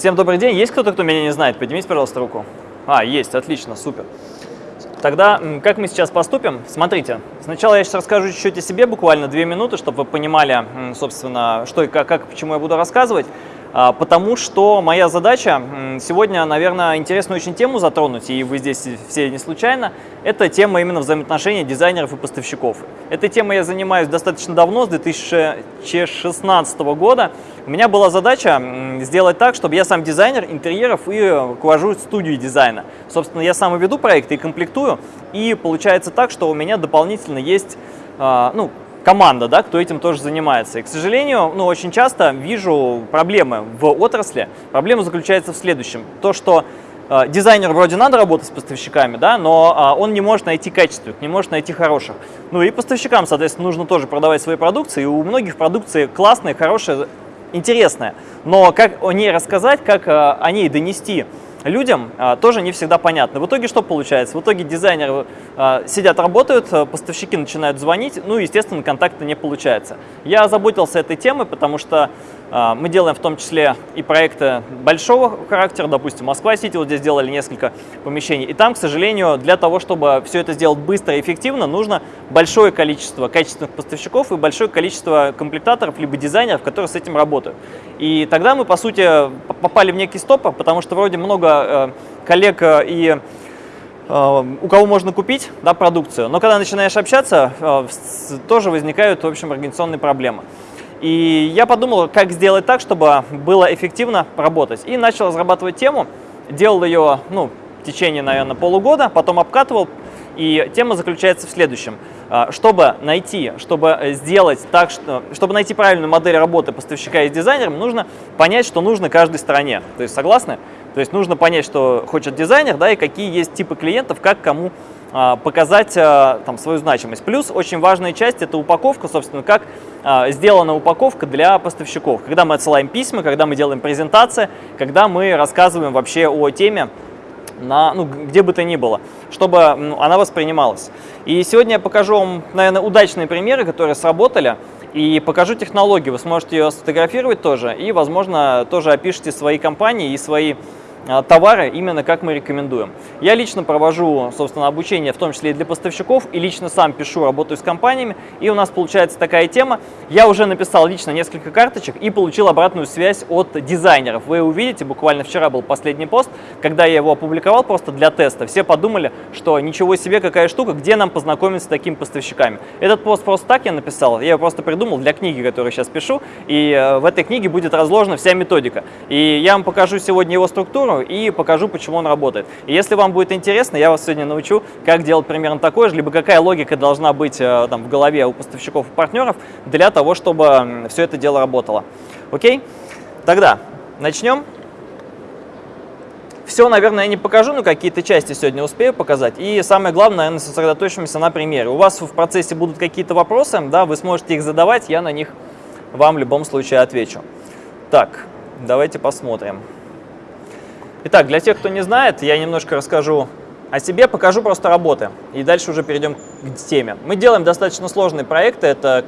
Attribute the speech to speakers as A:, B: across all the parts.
A: Всем добрый день. Есть кто-то, кто меня не знает? Поднимите, пожалуйста, руку. А, есть, отлично, супер. Тогда как мы сейчас поступим? Смотрите, сначала я сейчас расскажу чуть-чуть о себе, буквально две минуты, чтобы вы понимали, собственно, что и как, как почему я буду рассказывать. А, потому что моя задача сегодня, наверное, интересную очень тему затронуть, и вы здесь все не случайно, это тема именно взаимоотношений дизайнеров и поставщиков. Этой темой я занимаюсь достаточно давно, с 2016 года. У меня была задача сделать так, чтобы я сам дизайнер интерьеров и руковожу студию дизайна. Собственно, я сам веду проекты и комплектую, и получается так, что у меня дополнительно есть а, ну, команда, да, кто этим тоже занимается. И, к сожалению, ну, очень часто вижу проблемы в отрасли. Проблема заключается в следующем. То, что э, дизайнер вроде надо работать с поставщиками, да, но э, он не может найти качественных, не может найти хороших. Ну и поставщикам, соответственно, нужно тоже продавать свои продукции. И у многих продукции классная, хорошая, интересная. Но как о ней рассказать, как э, о ней донести людям а, тоже не всегда понятно. В итоге что получается? В итоге дизайнеры а, сидят, работают, а, поставщики начинают звонить, ну, естественно, контакта не получается. Я озаботился этой темой, потому что мы делаем в том числе и проекты большого характера, допустим, Москва-Сити, вот здесь сделали несколько помещений. И там, к сожалению, для того, чтобы все это сделать быстро и эффективно, нужно большое количество качественных поставщиков и большое количество комплектаторов, либо дизайнеров, которые с этим работают. И тогда мы, по сути, попали в некий стопор, потому что вроде много э, коллег э, и э, у кого можно купить да, продукцию, но когда начинаешь общаться, тоже возникают, в общем, организационные проблемы. И я подумал, как сделать так, чтобы было эффективно работать. И начал разрабатывать тему, делал ее ну, в течение, наверное, полугода, потом обкатывал. И тема заключается в следующем. А, чтобы найти, чтобы сделать так, что, чтобы найти правильную модель работы поставщика и дизайнером, нужно понять, что нужно каждой стороне. То есть согласны? То есть нужно понять, что хочет дизайнер, да, и какие есть типы клиентов, как кому показать а, там, свою значимость. Плюс очень важная часть – это упаковка, собственно, как а, сделана упаковка для поставщиков. Когда мы отсылаем письма, когда мы делаем презентации, когда мы рассказываем вообще о теме, на, ну, где бы то ни было, чтобы она воспринималась. И сегодня я покажу вам, наверное, удачные примеры, которые сработали, и покажу технологию. Вы сможете ее сфотографировать тоже, и, возможно, тоже опишите свои компании и свои а, товары именно как мы рекомендуем. Я лично провожу, собственно, обучение, в том числе и для поставщиков, и лично сам пишу, работаю с компаниями, и у нас получается такая тема. Я уже написал лично несколько карточек и получил обратную связь от дизайнеров. Вы увидите, буквально вчера был последний пост, когда я его опубликовал просто для теста. Все подумали, что ничего себе, какая штука, где нам познакомиться с такими поставщиками. Этот пост просто так я написал, я его просто придумал для книги, которую сейчас пишу, и э, в этой книге будет разложена вся методика. И я вам покажу сегодня его структуру, сторону и покажу, почему он работает. И если вам будет интересно, я вас сегодня научу, как делать примерно такое же, либо какая логика должна быть э, там, в голове у поставщиков и партнеров для того, чтобы все это дело работало. Окей? Тогда начнем. Все, наверное, я не покажу, но какие-то части сегодня успею показать. И самое главное, наверное, сосредоточимся на примере. У вас в процессе будут какие-то вопросы, да, вы сможете их задавать, я на них вам в любом случае отвечу. Так, давайте посмотрим. Итак, для тех, кто не знает, я немножко расскажу о себе, покажу просто работы. И дальше уже перейдем к теме. Мы делаем достаточно сложные проекты. Это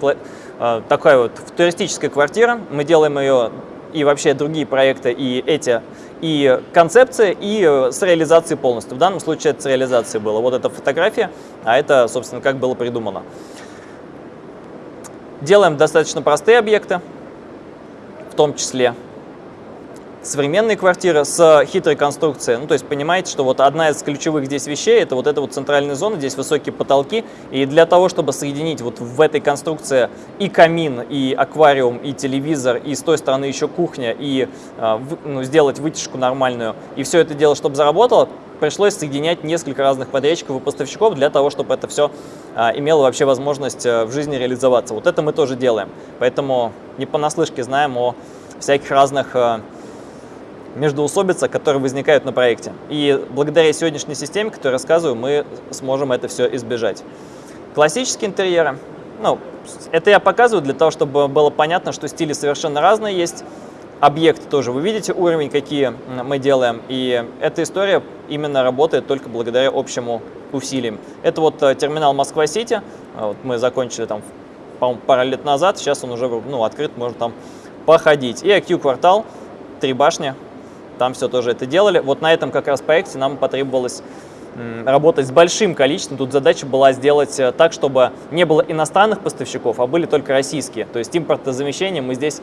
A: э, такая вот туристическая квартира. Мы делаем ее и вообще другие проекты, и эти, и концепции, и с реализацией полностью. В данном случае это с реализацией было. Вот эта фотография, а это, собственно, как было придумано. Делаем достаточно простые объекты, в том числе современные квартиры с хитрой конструкцией. Ну, то есть понимаете, что вот одна из ключевых здесь вещей, это вот эта вот центральная зона, здесь высокие потолки. И для того, чтобы соединить вот в этой конструкции и камин, и аквариум, и телевизор, и с той стороны еще кухня, и э, ну, сделать вытяжку нормальную, и все это дело, чтобы заработало, пришлось соединять несколько разных подрядчиков и поставщиков для того, чтобы это все а, имело вообще возможность а, в жизни реализоваться. Вот это мы тоже делаем. Поэтому не понаслышке знаем о всяких разных а, междоусобица, которые возникают на проекте. И благодаря сегодняшней системе, которую рассказываю, мы сможем это все избежать. Классические интерьеры. Ну, это я показываю для того, чтобы было понятно, что стили совершенно разные есть. Объекты тоже. Вы видите уровень, какие мы делаем. И эта история именно работает только благодаря общему усилиям. Это вот э, терминал Москва-Сити. Вот мы закончили там, по пару лет назад. Сейчас он уже ну, открыт, можно там походить. И IQ-квартал, три башни, там все тоже это делали. Вот на этом как раз проекте нам потребовалось работать с большим количеством. Тут задача была сделать э, так, чтобы не было иностранных поставщиков, а были только российские. То есть импортозамещение мы здесь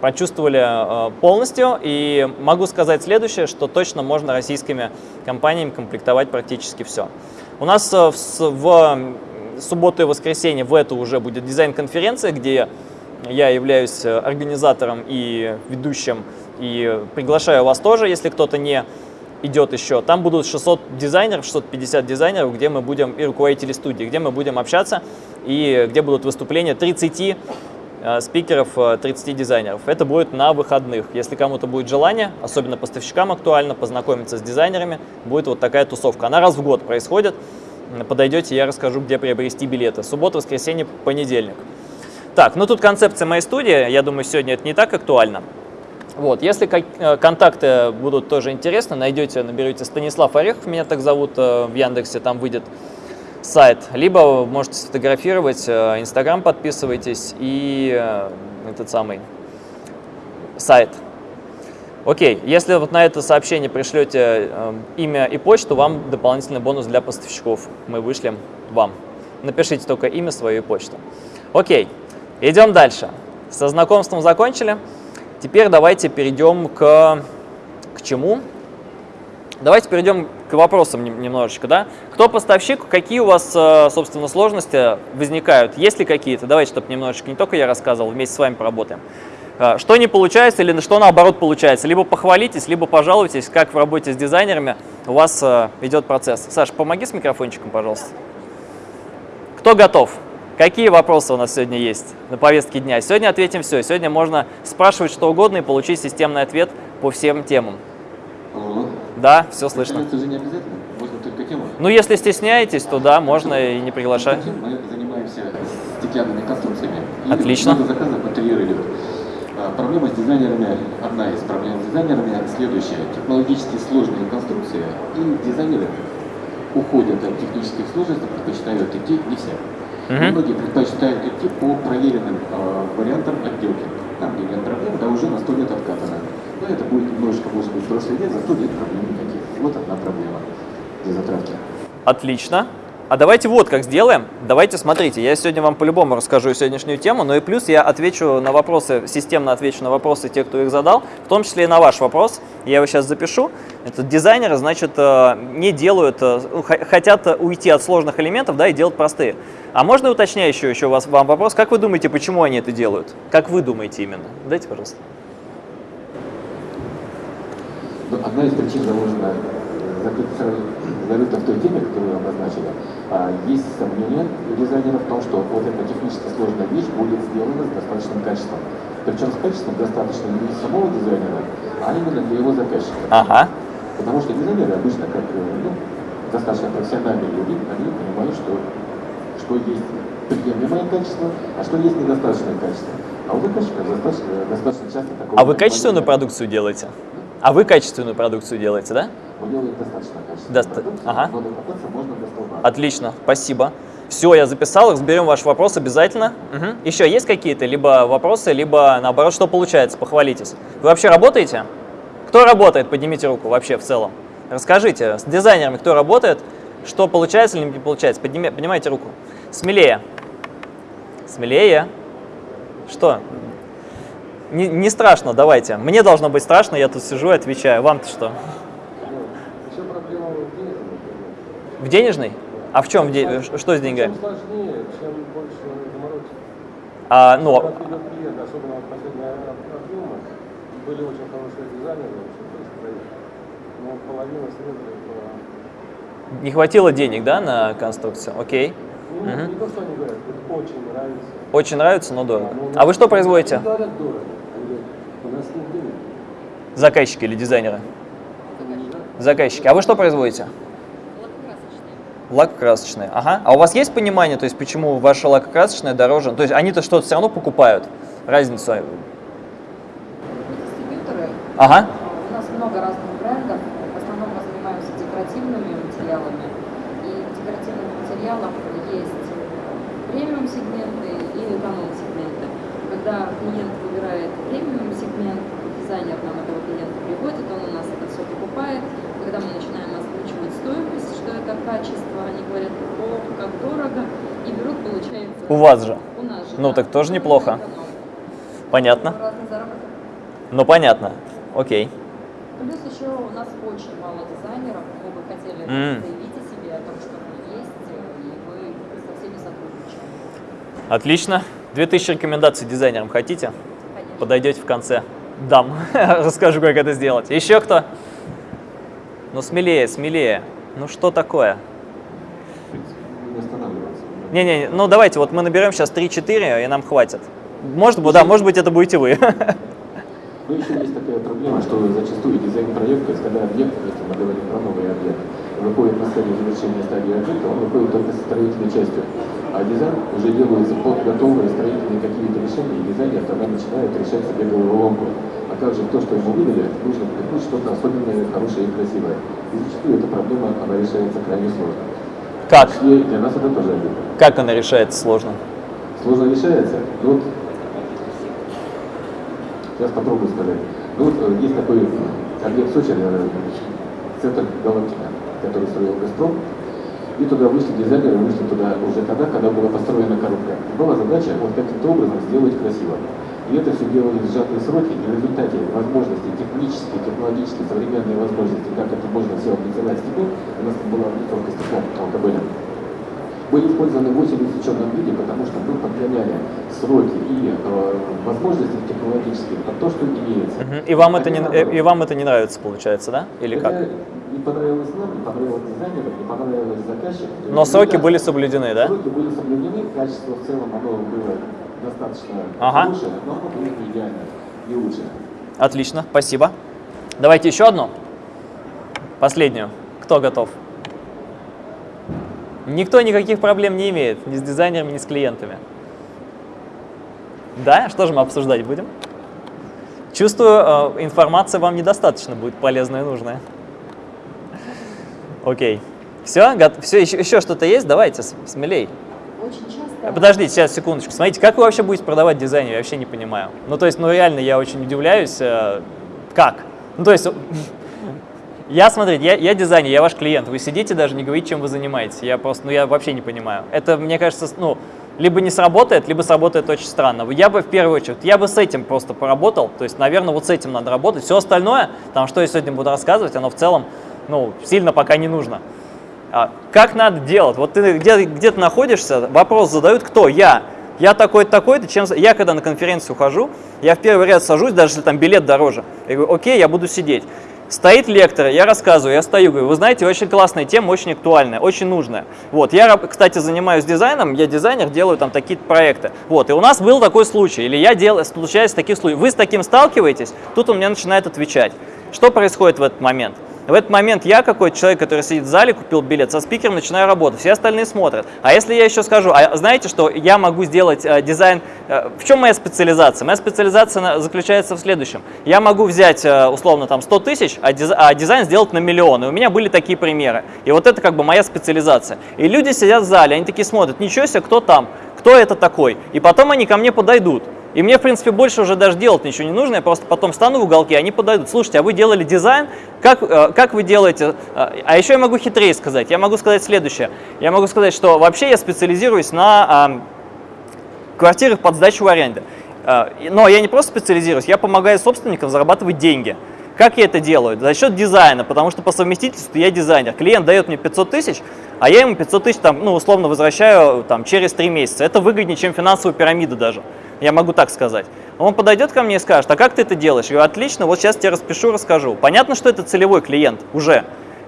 A: прочувствовали э, полностью. И могу сказать следующее, что точно можно российскими компаниями комплектовать практически все. У нас э, в, в субботу и воскресенье в эту уже будет дизайн-конференция, где я являюсь организатором и ведущим, и приглашаю вас тоже, если кто-то не идет еще. Там будут 600 дизайнеров, 650 дизайнеров, где мы будем, и руководители студии, где мы будем общаться, и где будут выступления 30 э, спикеров, 30 э, дизайнеров. Это будет на выходных. Если кому-то будет желание, особенно поставщикам актуально, познакомиться с дизайнерами, будет вот такая тусовка. Она раз в год происходит. Подойдете, я расскажу, где приобрести билеты. Суббота, воскресенье, понедельник. Так, ну тут концепция моей студии. Я думаю, сегодня это не так актуально. Вот, если э, контакты будут тоже интересны, найдете, наберете Станислав Орехов, меня так зовут э, в Яндексе, там выйдет сайт. Либо можете сфотографировать, э, Инстаграм подписывайтесь и этот самый сайт. Окей, если вот на это сообщение пришлете имя и почту, вам дополнительный бонус для поставщиков мы вышлем вам. Напишите только имя, свою и почту. Окей, идем дальше. Со знакомством закончили. Теперь давайте перейдем к, к чему? Давайте перейдем к вопросам немножечко. Да? Кто поставщик, какие у вас, э, собственно, сложности возникают? Есть ли какие-то? Давайте, чтобы немножечко не только я рассказывал, вместе с вами поработаем. Э, что не получается или что наоборот получается? Либо похвалитесь, либо пожалуйтесь, как в работе с дизайнерами у вас э, идет процесс. Саша, помоги с микрофончиком, пожалуйста. Кто готов? Какие вопросы у нас сегодня есть на повестке дня? Сегодня ответим все. Сегодня можно спрашивать что угодно и получить системный ответ по всем темам.
B: Алло.
A: Да, все слышно.
B: Это же не обязательно, можно только тему.
A: Ну, если стесняетесь, то да, можно и не приглашать.
B: Мы занимаемся стеклянными конструкциями.
A: Отлично.
B: много заказов интерьер идет. А, Проблема с дизайнерами, одна из проблем с дизайнерами следующая. Технологически сложные конструкции и дизайнеры уходят от технических сложностей, предпочитают идти не все.
A: Мгм.
B: Многие предпочитают идти по проверенным э, вариантам отделки. Там, где нет проблем, да уже на 100 лет откатано. Но это будет немножечко, может быть, прошлый лет, зато нет проблем никаких. Вот одна проблема для затравки.
A: Отлично. А давайте вот как сделаем. Давайте, смотрите, я сегодня вам по-любому расскажу сегодняшнюю тему, но и плюс я отвечу на вопросы, системно отвечу на вопросы тех, кто их задал, в том числе и на ваш вопрос. Я его сейчас запишу. Это дизайнеры, значит, э, не делают, э, ну, хотят уйти от сложных элементов, да, и делать простые. А можно уточняющий еще у вас, вам вопрос? Как вы думаете, почему они это делают? Как вы думаете именно? Дайте, пожалуйста.
B: Ну, одна из причин заложена зарыта в той теме, которую вы обозначили. А, есть сомнения у дизайнеров в том, что вот эта технически сложная вещь будет сделана с достаточным качеством. Причем с качеством достаточно не самого дизайнера, а именно для его заказчика.
A: Ага.
B: Потому что дизайнеры обычно, как ну, достаточно профессиональные люди, они понимают, что, что есть приемлемое качество, а что есть недостаточное качество. А у заказчика достаточно, достаточно часто такого...
A: А вы качественную продукцию делаете? А вы качественную продукцию делаете, да?
B: Мы делаем достаточно качественную
A: Доста... Ага.
B: можно.
A: Отлично, спасибо. Все, я записал, разберем ваш вопрос обязательно. Мгм. Еще есть какие-то либо вопросы, либо наоборот, что получается, похвалитесь. Вы вообще работаете? Кто работает? Поднимите руку вообще в целом. Расскажите, с дизайнерами кто работает, что получается или не получается? Подними- поднимайте руку. Смелее. Смелее. Что? Не, не страшно, давайте. Мне должно быть страшно, я тут сижу и отвечаю. Вам-то что?
C: Еще проблема в денежном.
A: В денежной? А в чем? в де- Что с деньгами?
C: Чем сложнее, чем больше заморочек.
A: А, ну,
C: Когда придет клиент, особенно вот последние объемы, были очень хорошие дизайнеры, очень быстро, но половина срезали по...
A: Не хватило денег, да, на конструкцию? Окей.
C: Ну,
A: Мгм.
C: Не то, что они говорят, это очень нравится.
A: Очень нравится, но дорого.
C: Ну,
A: А вы что производите?
C: дорого. У нас нет денег.
A: Заказчики или дизайнеры?
C: Да.
A: Заказчики. А вы что производите? Лакокрасочные. Ага. А у вас есть понимание, то есть почему ваша лакокрасочная дороже? То есть они-то что-то все равно покупают? Разницу?
D: Мы дистрибьюторы.
A: Ага.
D: У нас много разных брендов. В основном мы занимаемся декоративными материалами. И в декоративных материалах есть премиум сегменты и эконом сегменты. Когда клиент выбирает премиум сегмент, дизайнер нам этого клиента приводит, он у нас качество, они говорят, ох, как дорого, и берут, получается...
A: У вас же.
D: У нас же,
A: Ну,
D: да.
A: так тоже
D: Ну,
A: неплохо. Понятно? Ну, понятно. Окей.
D: Плюс еще у нас очень мало дизайнеров, мы бы хотели
A: М.
D: заявить о себе, о том, что мы есть, и мы со всеми сотрудничаем.
A: Отлично. 2000 рекомендаций дизайнерам хотите?
D: Конечно.
A: Подойдете в конце. Дам. Расскажу, как это сделать. Еще кто? Ну, смелее, смелее. Ну, что такое?
B: В принципе, не останавливаться.
A: Не-не, ну давайте, вот мы наберем сейчас 3-4, и нам хватит. Может быть, да, может быть, это будете вы.
B: Но еще есть такая проблема, что зачастую дизайн проекта, когда объект, если мы говорим про новый объект, выходит на стадию завершения стадии объекта, он выходит только со строительной частью. А дизайн уже делается под готовые строительные какие-то решения, и дизайнер тогда начинает решать себе головоломку. А как же то, что ему выдали, нужно придумать что-то особенное, хорошее и красивое. И зачастую эта проблема, она решается крайне сложно.
A: Как?
B: И для нас это тоже обидно.
A: Как она решается сложно?
B: Сложно решается. Ну вот, сейчас попробую сказать. Ну вот э, есть такой объект Сочи, центр Галактика, который строил Газпром. И туда вышли дизайнеры, вышли туда уже тогда, когда была построена коробка. Была задача вот каким-то образом сделать красиво. И это все делали в сжатые сроки, и в результате возможности технические, технологические, современные возможности, как это можно все облицевать стеклом, у нас там была облицовка стеклом алкоголем, были использованы в очень усеченном виде, потому что мы подгоняли сроки и э, возможности технологические под то, что имеется.
A: Мгм. И вам, это не,
B: А
A: и вам это не нравится, получается, да? Или
B: Это
A: как?
B: Не понравилось нам, не понравилось дизайнерам, не понравилось заказчику.
A: Но сроки
B: Результат-
A: были соблюдены, да?
B: Сроки были соблюдены, качество в целом оно было достаточно
A: Ага.
B: хорошее, но оно было не идеальное, не лучшее.
A: Отлично, спасибо. Давайте еще одну. Последнюю. Кто готов? Никто никаких проблем не имеет ни с дизайнерами, ни с клиентами. Да? Что же мы обсуждать будем? Чувствую, э, информация вам недостаточно будет полезная и нужная. Окей. Все? Все? Еще, еще что-то есть? Давайте, смелей.
D: Очень часто...
A: Э, Подождите, сейчас, секундочку. Смотрите, как вы вообще будете продавать дизайн, я вообще не понимаю. Ну, то есть, ну, реально, я очень удивляюсь, э, как? Ну, то есть, я, смотрите, я, я дизайнер, я ваш клиент, вы сидите даже, не говорите, чем вы занимаетесь. Я просто, ну, я вообще не понимаю. Это, мне кажется, ну, либо не сработает, либо сработает очень странно. Я бы, в первую очередь, я бы с этим просто поработал, то есть, наверное, вот с этим надо работать. Все остальное, там, что я сегодня буду рассказывать, оно в целом, ну, сильно пока не нужно. А, как надо делать? Вот ты где, где ты находишься, вопрос задают, кто? Я. Я такой-то, такой-то, чем... Я когда на конференцию хожу, я в первый ряд сажусь, даже если там билет дороже. Я говорю, окей, я буду сидеть. Стоит лектор, я рассказываю, я стою, говорю, вы знаете, очень классная тема, очень актуальная, очень нужная. Вот, я, кстати, занимаюсь дизайном, я дизайнер, делаю там такие проекты. Вот, и у нас был такой случай, или я делаю, случается таких случаев. Вы с таким сталкиваетесь, тут он мне начинает отвечать. Что происходит в этот момент? В этот момент я, какой-то человек, который сидит в зале, купил билет, со спикером начинаю работать, все остальные смотрят. А если я еще скажу, а знаете, что я могу сделать э, дизайн, э, в чем моя специализация? Моя специализация на- заключается в следующем. Я могу взять, э, условно, там 100 тысяч, а, диз- а дизайн сделать на миллион. И у меня были такие примеры. И вот это как бы моя специализация. И люди сидят в зале, они такие смотрят, ничего себе, кто там, кто это такой? И потом они ко мне подойдут. И мне, в принципе, больше уже даже делать ничего не нужно, я просто потом встану в уголке, они подойдут. Слушайте, а вы делали дизайн, как, э, как вы делаете? Э, А еще я могу хитрее сказать, я могу сказать следующее. Я могу сказать, что вообще я специализируюсь на ам, квартирах под сдачу в аренду. Э, Но я не просто специализируюсь, я помогаю собственникам зарабатывать деньги. Как я это делаю? За счет дизайна, потому что по совместительству я дизайнер. Клиент дает мне 500 тысяч, а я ему 500 тысяч, там, ну, условно, возвращаю там, через 3 месяца. Это выгоднее, чем финансовая пирамида даже. Я могу так сказать. Он подойдет ко мне и скажет, а как ты это делаешь? Я говорю, отлично, вот сейчас тебе распишу, расскажу. Понятно, что это целевой клиент уже.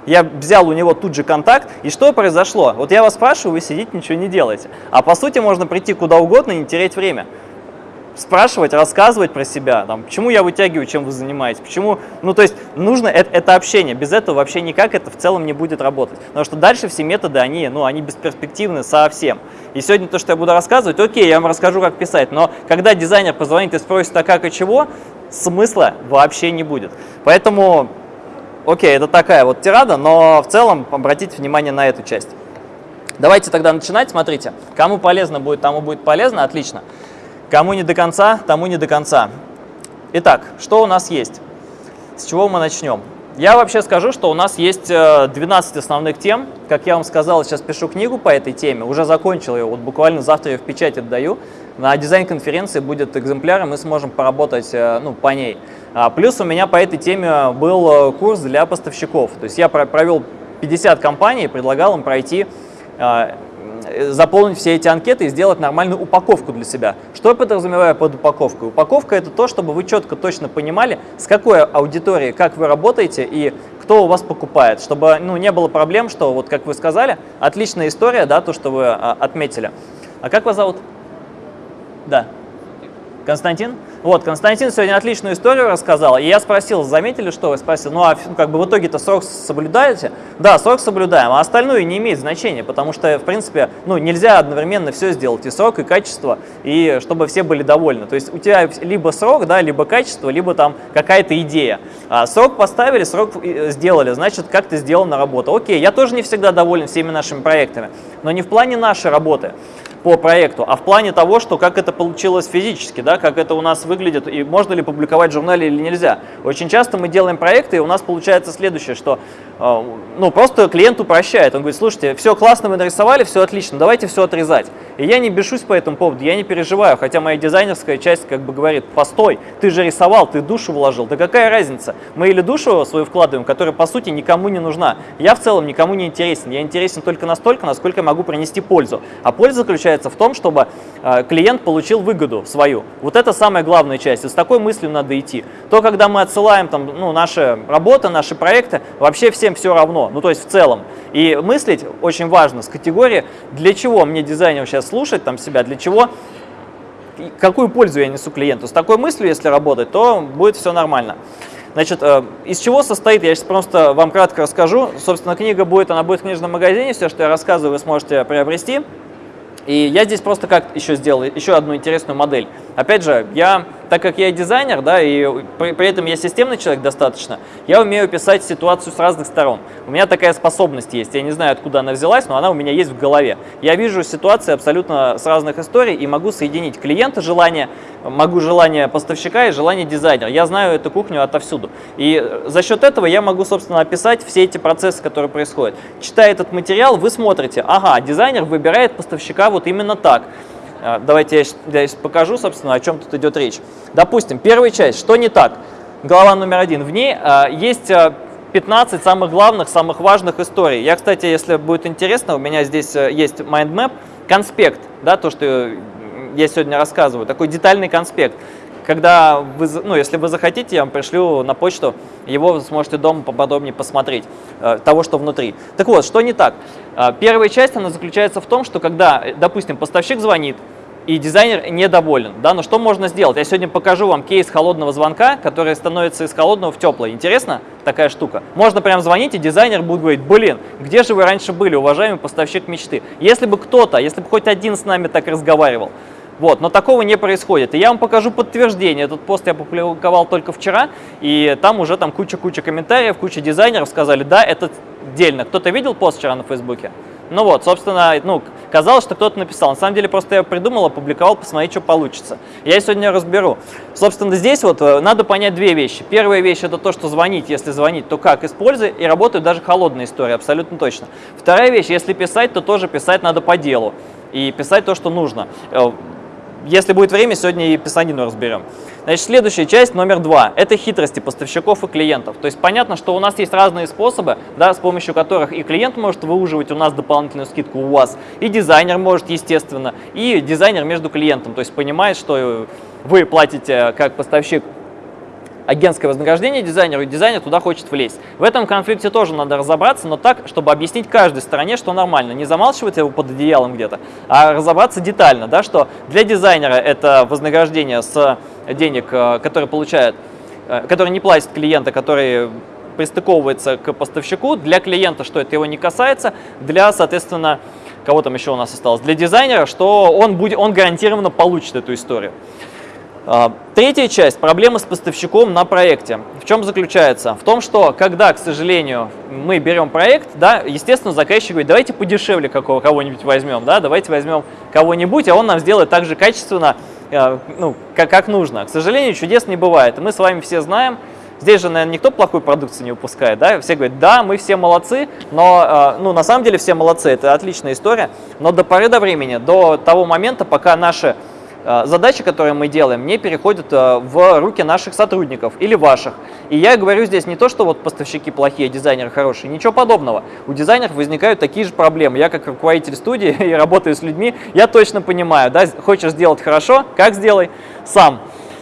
A: Я взял у него тут же контакт, и что произошло? Вот я вас спрашиваю, вы сидите, ничего не делаете. А по сути можно прийти куда угодно и не терять время спрашивать, рассказывать про себя, там, почему я вытягиваю, чем вы занимаетесь, почему, ну, то есть нужно это, это общение, без этого вообще никак это в целом не будет работать, потому что дальше все методы, они, ну, они бесперспективны совсем. И сегодня то, что я буду рассказывать, окей, я вам расскажу, как писать, но когда дизайнер позвонит и спросит, а как и чего, смысла вообще не будет. Поэтому, окей, это такая вот тирада, но в целом обратите внимание на эту часть. Давайте тогда начинать, смотрите, кому полезно будет, тому будет полезно, отлично. Кому не до конца, тому не до конца. Итак, что у нас есть? С чего мы начнем? Я вообще скажу, что у нас есть 12 основных тем. Как я вам сказал, сейчас пишу книгу по этой теме, уже закончил ее, вот буквально завтра ее в печать отдаю. На дизайн-конференции будет экземпляр, и мы сможем поработать ну, по ней. А, плюс у меня по этой теме был курс для поставщиков. То есть я провел 50 компаний предлагал им пройти Э, заполнить все эти анкеты и сделать нормальную упаковку для себя. Что я подразумеваю под упаковкой? Упаковка – это то, чтобы вы четко, точно понимали, с какой аудиторией, как вы работаете и кто у вас покупает, чтобы ну, не было проблем, что, вот как вы сказали, отличная история, да, то, что вы а, отметили. А как вас зовут? Да. Константин? Вот, Константин сегодня отличную историю рассказал, и я спросил, заметили, что вы? Спросил, ну а как бы в итоге-то срок соблюдаете? Да, срок соблюдаем, а остальное не имеет значения, потому что, в принципе, ну нельзя одновременно все сделать, и срок, и качество, и чтобы все были довольны. То есть у тебя либо срок, да, либо качество, либо там какая-то идея. А срок поставили, срок э, сделали, значит, как-то сделана работа. Окей, я тоже не всегда доволен всеми нашими проектами, но не в плане нашей работы по проекту, а в плане того, что как это получилось физически, да, как это у нас выглядит и можно ли публиковать в журнале или нельзя. Очень часто мы делаем проекты, и у нас получается следующее, что э, ну, просто клиент упрощает. Он говорит, слушайте, все классно вы нарисовали, все отлично, давайте все отрезать. И я не бешусь по этому поводу, я не переживаю, хотя моя дизайнерская часть как бы говорит, постой, ты же рисовал, ты душу вложил, да какая разница? Мы или душу свою вкладываем, которая по сути никому не нужна. Я в целом никому не интересен, я интересен только настолько, насколько я могу принести пользу. А польза заключается заключается в том, чтобы э, клиент получил выгоду свою. Вот это самая главная часть. И с такой мыслью надо идти. То, когда мы отсылаем там, ну, наши работы, наши проекты, вообще всем все равно. Ну, то есть в целом. И мыслить очень важно с категории, для чего мне дизайнер сейчас слушать там себя, для чего какую пользу я несу клиенту. С такой мыслью, если работать, то будет все нормально. Значит, э, из чего состоит, я сейчас просто вам кратко расскажу. Собственно, книга будет, она будет в книжном магазине, все, что я рассказываю, вы сможете приобрести. И я здесь просто как еще сделал еще одну интересную модель. Опять же, я, так как я дизайнер, да, и при, при этом я системный человек достаточно, я умею писать ситуацию с разных сторон. У меня такая способность есть. Я не знаю, откуда она взялась, но она у меня есть в голове. Я вижу ситуации абсолютно с разных историй и могу соединить клиента желание, могу желание поставщика и желание дизайнера. Я знаю эту кухню отовсюду. И за счет этого я могу, собственно, описать все эти процессы, которые происходят. Читая этот материал, вы смотрите, ага, дизайнер выбирает поставщика вот именно так. А, давайте я сейчас покажу, собственно, о чем тут идет речь. Допустим, первая часть, что не так? Глава номер один. В ней а, есть 15 а, самых главных, самых важных историй. Я, кстати, если будет интересно, у меня здесь есть mind map, конспект, да, то, что я сегодня рассказываю, такой детальный конспект. Когда вы, ну, если вы захотите, я вам пришлю на почту, его вы сможете дома поподробнее посмотреть, э, того, что внутри. Так вот, что не так? Э, первая часть, она заключается в том, что когда, допустим, поставщик звонит, и дизайнер недоволен. Да? Но что можно сделать? Я сегодня покажу вам кейс холодного звонка, который становится из холодного в теплое. Интересно такая штука? Можно прям звонить, и дизайнер будет говорить, блин, где же вы раньше были, уважаемый поставщик мечты? Если бы кто-то, если бы хоть один с нами так разговаривал, вот, но такого не происходит. И я вам покажу подтверждение. Этот пост я опубликовал только вчера, и там уже там куча-куча комментариев, куча дизайнеров сказали, да, это дельно. Кто-то видел пост вчера на Фейсбуке? Ну вот, собственно, ну, казалось, что кто-то написал. На самом деле, просто я придумал, опубликовал, посмотреть, что получится. Я сегодня разберу. Собственно, здесь вот э, надо понять две вещи. Первая вещь – это то, что звонить. Если звонить, то как используй. И работают даже холодные истории, абсолютно точно. Вторая вещь – если писать, то тоже писать надо по делу. И писать то, что нужно. Если будет время, сегодня и писанину разберем. Значит, следующая часть, номер два, это хитрости поставщиков и клиентов. То есть понятно, что у нас есть разные способы, да, с помощью которых и клиент может выуживать у нас дополнительную скидку у вас, и дизайнер может, естественно, и дизайнер между клиентом. То есть понимает, что вы платите как поставщик агентское вознаграждение дизайнеру, и дизайнер туда хочет влезть. В этом конфликте тоже надо разобраться, но так, чтобы объяснить каждой стороне, что нормально. Не замалчивать его под одеялом где-то, а разобраться детально, да, что для дизайнера это вознаграждение с денег, э, которые получает, э, которые не платит клиента, который пристыковывается к поставщику, для клиента, что это его не касается, для, соответственно, кого там еще у нас осталось, для дизайнера, что он, будет, он гарантированно получит эту историю. А, третья часть – проблемы с поставщиком на проекте. В чем заключается? В том, что когда, к сожалению, мы берем проект, да, естественно, заказчик говорит, давайте подешевле кого-нибудь возьмем, да, давайте возьмем кого-нибудь, а он нам сделает так же качественно, э, ну, как, как нужно. К сожалению, чудес не бывает. Мы с вами все знаем, Здесь же, наверное, никто плохой продукции не выпускает, да? Все говорят, да, мы все молодцы, но, э, ну, на самом деле все молодцы, это отличная история, но до поры до времени, до того момента, пока наши задачи, которые мы делаем, не переходят э, в руки наших сотрудников или ваших. И я говорю здесь не то, что вот поставщики плохие, дизайнеры хорошие, ничего подобного. У дизайнеров возникают такие же проблемы. Я как руководитель студии и работаю с людьми, я точно понимаю, да, хочешь сделать хорошо, как сделай сам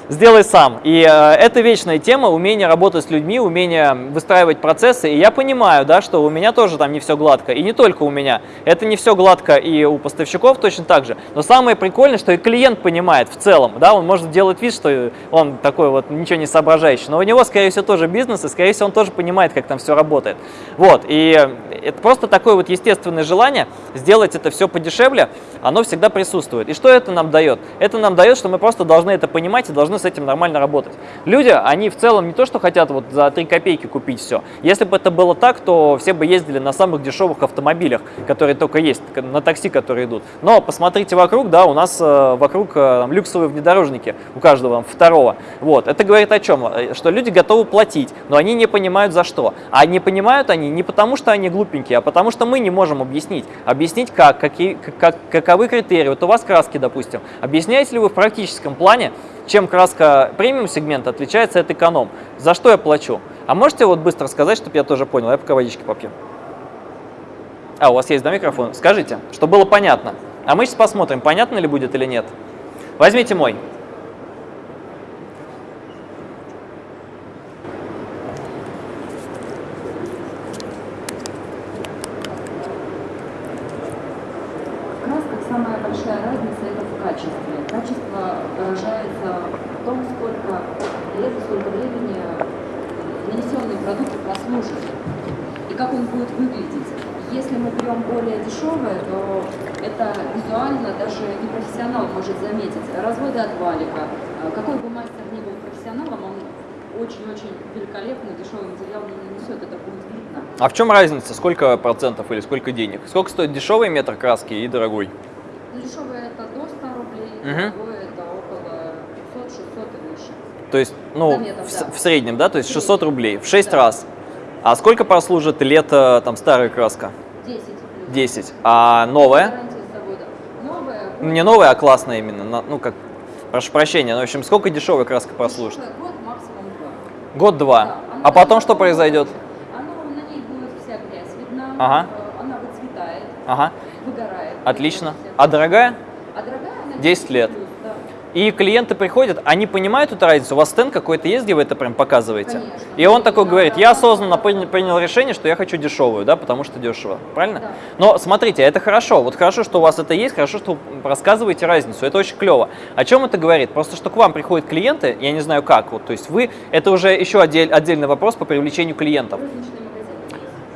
A: сделай сам. И э, это вечная тема, умение работать с людьми, умение выстраивать процессы. И я понимаю, да, что у меня тоже там не все гладко. И не только у меня. Это не все гладко и у поставщиков точно так же. Но самое прикольное, что и клиент понимает в целом. Да, он может делать вид, что он такой вот ничего не соображающий. Но у него, скорее всего, тоже бизнес, и, скорее всего, он тоже понимает, как там все работает. Вот. И это просто такое вот естественное желание сделать это все подешевле, оно всегда присутствует. И что это нам дает? Это нам дает, что мы просто должны это понимать и должны с этим нормально работать. Люди, они в целом не то, что хотят вот за 3 копейки купить все. Если бы это было так, то все бы ездили на самых дешевых автомобилях, которые только есть, на такси, которые идут. Но посмотрите вокруг, да, у нас э, вокруг э, там, люксовые внедорожники, у каждого второго. Вот, это говорит о чем? Э, что люди готовы платить, но они не понимают за что. А не понимают они не потому, что они глупенькие, а потому что мы не можем объяснить. Объяснить как, какие, как, каковы критерии. Вот у вас краски, допустим. Объясняете ли вы в практическом плане, чем краска премиум сегмента отличается от эконом. За что я плачу? А можете вот быстро сказать, чтобы я тоже понял? Я пока водички попью. А, у вас есть, да, микрофон? Скажите, чтобы было понятно. А мы сейчас посмотрим, понятно ли будет или нет. Возьмите мой.
D: разводы от валика. А, какой бы мастер ни был профессионалом, он очень-очень великолепно дешевый материал не нанесет, это будет видно.
A: А в чем разница? Сколько процентов или сколько денег? Сколько стоит дешевый метр краски и дорогой?
D: Ну, дешевый это до 100 рублей, угу. дорогой это около 500, 600 и выше.
A: То есть, ну, метров, в, да. в среднем, да? То есть 600 рублей в 6 да. раз. А сколько прослужит лето там старая краска?
D: 10.
A: 10. А новая? Не новая, а классная именно. Ну, как, прошу прощения. Ну, в общем, сколько дешевая краска прослужит?
D: Год, максимум
A: два. Год-два. Да, а потом что произойдет?
D: Оно, на ней будет вся грязь видна,
A: ага.
D: Она выцветает,
A: ага.
D: выгорает.
A: Отлично. А дорогая?
D: А дорогая она
A: 10 лет.
D: Да.
A: И клиенты приходят, они понимают эту разницу, у вас стенд какой-то есть, где вы это прям показываете?
D: Конечно.
A: И он такой говорит, я осознанно принял решение, что я хочу дешевую, да, потому что дешево, правильно?
D: Да.
A: Но смотрите, это хорошо, вот хорошо, что у вас это есть, хорошо, что вы рассказываете разницу, это очень клево. О чем это говорит? Просто, что к вам приходят клиенты, я не знаю как, вот, то есть вы, это уже еще отдель, отдельный вопрос по привлечению клиентов.
D: Розничный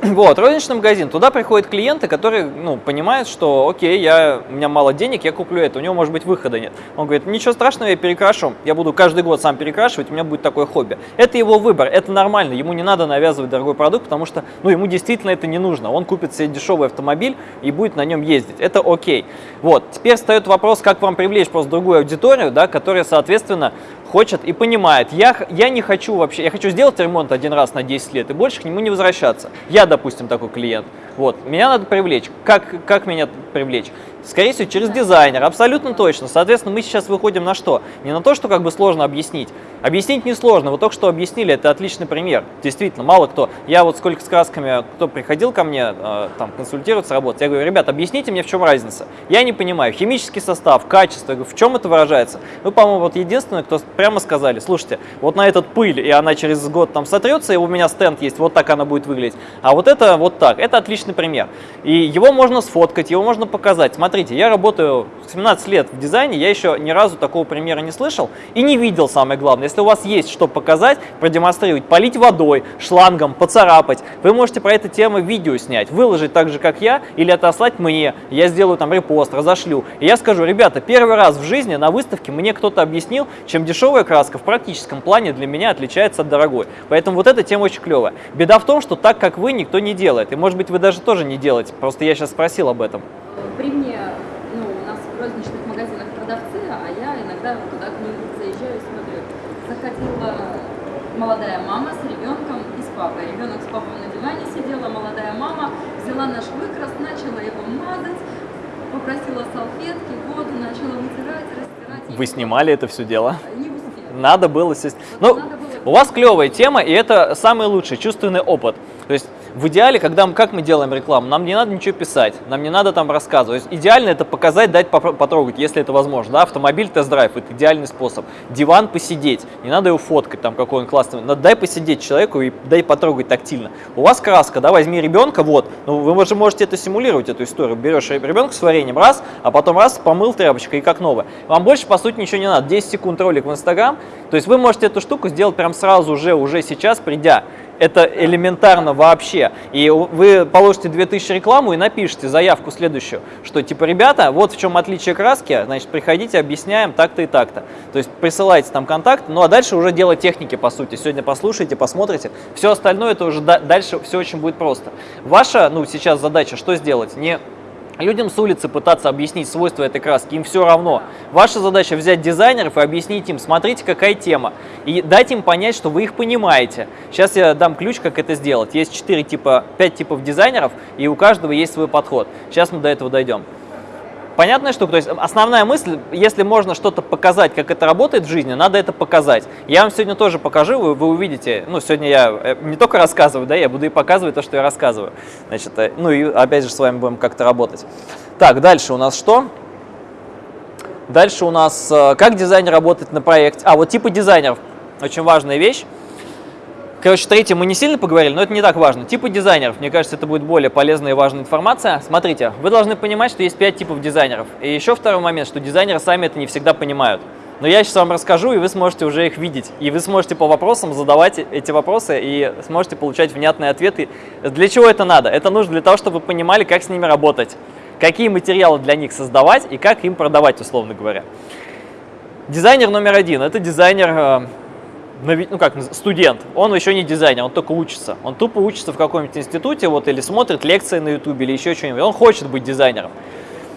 A: Вот, розничный магазин. Туда приходят клиенты, которые ну, понимают, что окей, я, у меня мало денег, я куплю это. У него, может быть, выхода нет. Он говорит, ничего страшного, я перекрашу. Я буду каждый год сам перекрашивать, у меня будет такое хобби. Это его выбор, это нормально. Ему не надо навязывать дорогой продукт, потому что ну, ему действительно это не нужно. Он купит себе дешевый автомобиль и будет на нем ездить. Это окей. Вот, теперь встает вопрос, как вам привлечь просто другую аудиторию, да, которая, соответственно, хочет и понимает, я, я не хочу вообще, я хочу сделать ремонт один раз на 10 лет и больше к нему не возвращаться. Я, допустим, такой клиент. Вот, меня надо привлечь. Как, как меня привлечь? Скорее всего, через дизайнера, абсолютно точно. Соответственно, мы сейчас выходим на что? Не на то, что как бы сложно объяснить. Объяснить несложно. Вот только что объяснили, это отличный пример. Действительно, мало кто. Я вот сколько с красками, кто приходил ко мне, э, там, консультироваться, работать, я говорю, ребят, объясните мне, в чем разница. Я не понимаю. Химический состав, качество, в чем это выражается? Вы, по-моему, вот единственные, кто прямо сказали, слушайте, вот на этот пыль, и она через год там сотрется, и у меня стенд есть, вот так она будет выглядеть. А вот это вот так. Это отличный пример. И его можно сфоткать, его можно показать. Смотрите, я работаю 17 лет в дизайне, я еще ни разу такого примера не слышал и не видел, самое главное. Если у вас есть что показать, продемонстрировать, полить водой, шлангом, поцарапать, вы можете про эту тему видео снять, выложить так же, как я, или отослать мне, я сделаю там репост, разошлю. И я скажу, ребята, первый раз в жизни на выставке мне кто-то объяснил, чем дешевая краска в практическом плане для меня отличается от дорогой. Поэтому вот эта тема очень клевая. Беда в том, что так, как вы, никто не делает. И может быть вы даже тоже не делаете, просто я сейчас спросил об этом
D: при мне, ну, у нас в розничных магазинах продавцы, а я иногда туда к ним заезжаю и смотрю. Заходила молодая мама с папой. Ребенок с папой на диване сидела, молодая мама взяла наш выкрас, начала его мазать, попросила салфетки, воду, начала вытирать, растирать.
A: Вы снимали это все дело?
D: Не успела.
A: Надо было... сесть-
D: Вот
A: Ну,
D: надо было.
A: у вас клевая тема, и это самый лучший чувственный опыт. То есть в идеале, когда мы, как мы делаем рекламу, нам не надо ничего писать, нам не надо там рассказывать. Идеально это показать, дать потрогать, если это возможно. Да? Автомобиль тест-драйв – это идеальный способ. Диван посидеть, не надо его фоткать, там какой он классный. Надо дай посидеть человеку и дай потрогать тактильно. У вас краска, да, возьми ребенка, вот, ну вы же можете это симулировать, эту историю. Берешь ребенка с вареньем, раз, а потом раз, помыл тряпочкой и как новое. Вам больше, по сути, ничего не надо. 10 секунд ролик в Инстаграм, то есть вы можете эту штуку сделать прям сразу же, уже сейчас, придя. Это элементарно вообще. И вы положите 2000 рекламу и напишите заявку следующую, что типа, ребята, вот в чем отличие краски, значит, приходите, объясняем так-то и так-то. То есть присылайте там контакт, ну а дальше уже дело техники, по сути. Сегодня послушайте, посмотрите. Все остальное, это уже да- дальше все очень будет просто. Ваша, ну, сейчас задача, что сделать? Не Людям с улицы пытаться объяснить свойства этой краски, им все равно. Ваша задача взять дизайнеров и объяснить им, смотрите, какая тема, и дать им понять, что вы их понимаете. Сейчас я дам ключ, как это сделать. Есть 4 типа, 5 типов дизайнеров, и у каждого есть свой подход. Сейчас мы до этого дойдем. Понятная штука, то есть основная мысль, если можно что-то показать, как это работает в жизни, надо это показать. Я вам сегодня тоже покажу, вы, вы увидите, ну, сегодня я э, не только рассказываю, да, я буду и показывать то, что я рассказываю. Значит, э, ну и опять же с вами будем как-то работать. Так, дальше у нас что? Дальше у нас, э, как дизайнер работает на проекте. А, вот типы дизайнеров, очень важная вещь. Короче, третье мы не сильно поговорили, но это не так важно. Типы дизайнеров, мне кажется, это будет более полезная и важная информация. Смотрите, вы должны понимать, что есть 5 типов дизайнеров. И еще второй момент, что дизайнеры сами это не всегда понимают. Но я сейчас вам расскажу, и вы сможете уже их видеть. И вы сможете по вопросам задавать эти вопросы и сможете получать внятные ответы. Для чего это надо? Это нужно для того, чтобы вы понимали, как с ними работать, какие материалы для них создавать и как им продавать, условно говоря. Дизайнер номер один – это дизайнер э, ну как, студент, он еще не дизайнер, он только учится. Он тупо учится в каком-нибудь институте, вот, или смотрит лекции на ютубе, или еще что-нибудь. Он хочет быть дизайнером.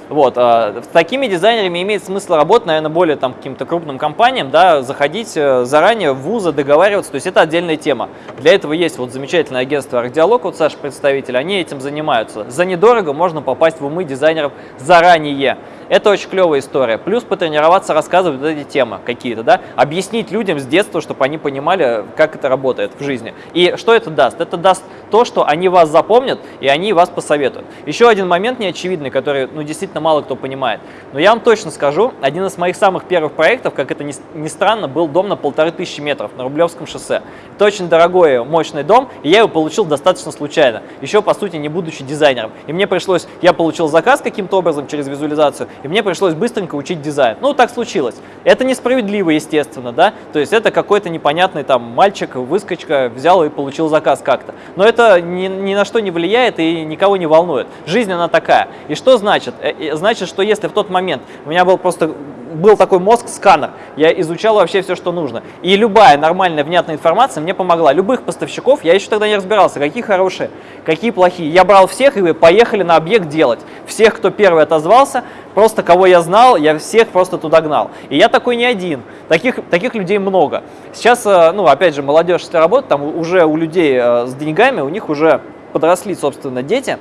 A: Вот, а, с такими дизайнерами имеет смысл работать, наверное, более там каким-то крупным компаниям, да, заходить э, заранее в вузы, договариваться, то есть это отдельная тема. Для этого есть вот замечательное агентство «Архдиалог», вот Саша представитель, они этим занимаются. За недорого можно попасть в умы дизайнеров заранее. Это очень клевая история. Плюс потренироваться, рассказывать вот эти темы какие-то, да, объяснить людям с детства, чтобы они понимали, как это работает в жизни. И что это даст? Это даст то, что они вас запомнят, и они вас посоветуют. Еще один момент неочевидный, который, ну, действительно мало кто понимает. Но я вам точно скажу, один из моих самых первых проектов, как это ни, странно, был дом на полторы тысячи метров на Рублевском шоссе. Это очень дорогой, мощный дом, и я его получил достаточно случайно, еще, по сути, не будучи дизайнером. И мне пришлось, я получил заказ каким-то образом через визуализацию, и мне пришлось быстренько учить дизайн. Ну, так случилось. Это несправедливо, естественно, да, то есть это какой-то непонятный там мальчик, выскочка, взял и получил заказ как-то. Но это ни, ни на что не влияет и никого не волнует. Жизнь, она такая. И что значит? Э, Значит, что если в тот момент у меня был просто был такой мозг-сканер, я изучал вообще все, что нужно. И любая нормальная, внятная информация мне помогла. Любых поставщиков, я еще тогда не разбирался, какие хорошие, какие плохие. Я брал всех и поехали на объект делать. Всех, кто первый отозвался, просто кого я знал, я всех просто туда гнал. И я такой не один. Таких, таких людей много. Сейчас, э, ну, опять же, молодежь, если работает, там уже у людей э, с деньгами, у них уже подросли, собственно, дети,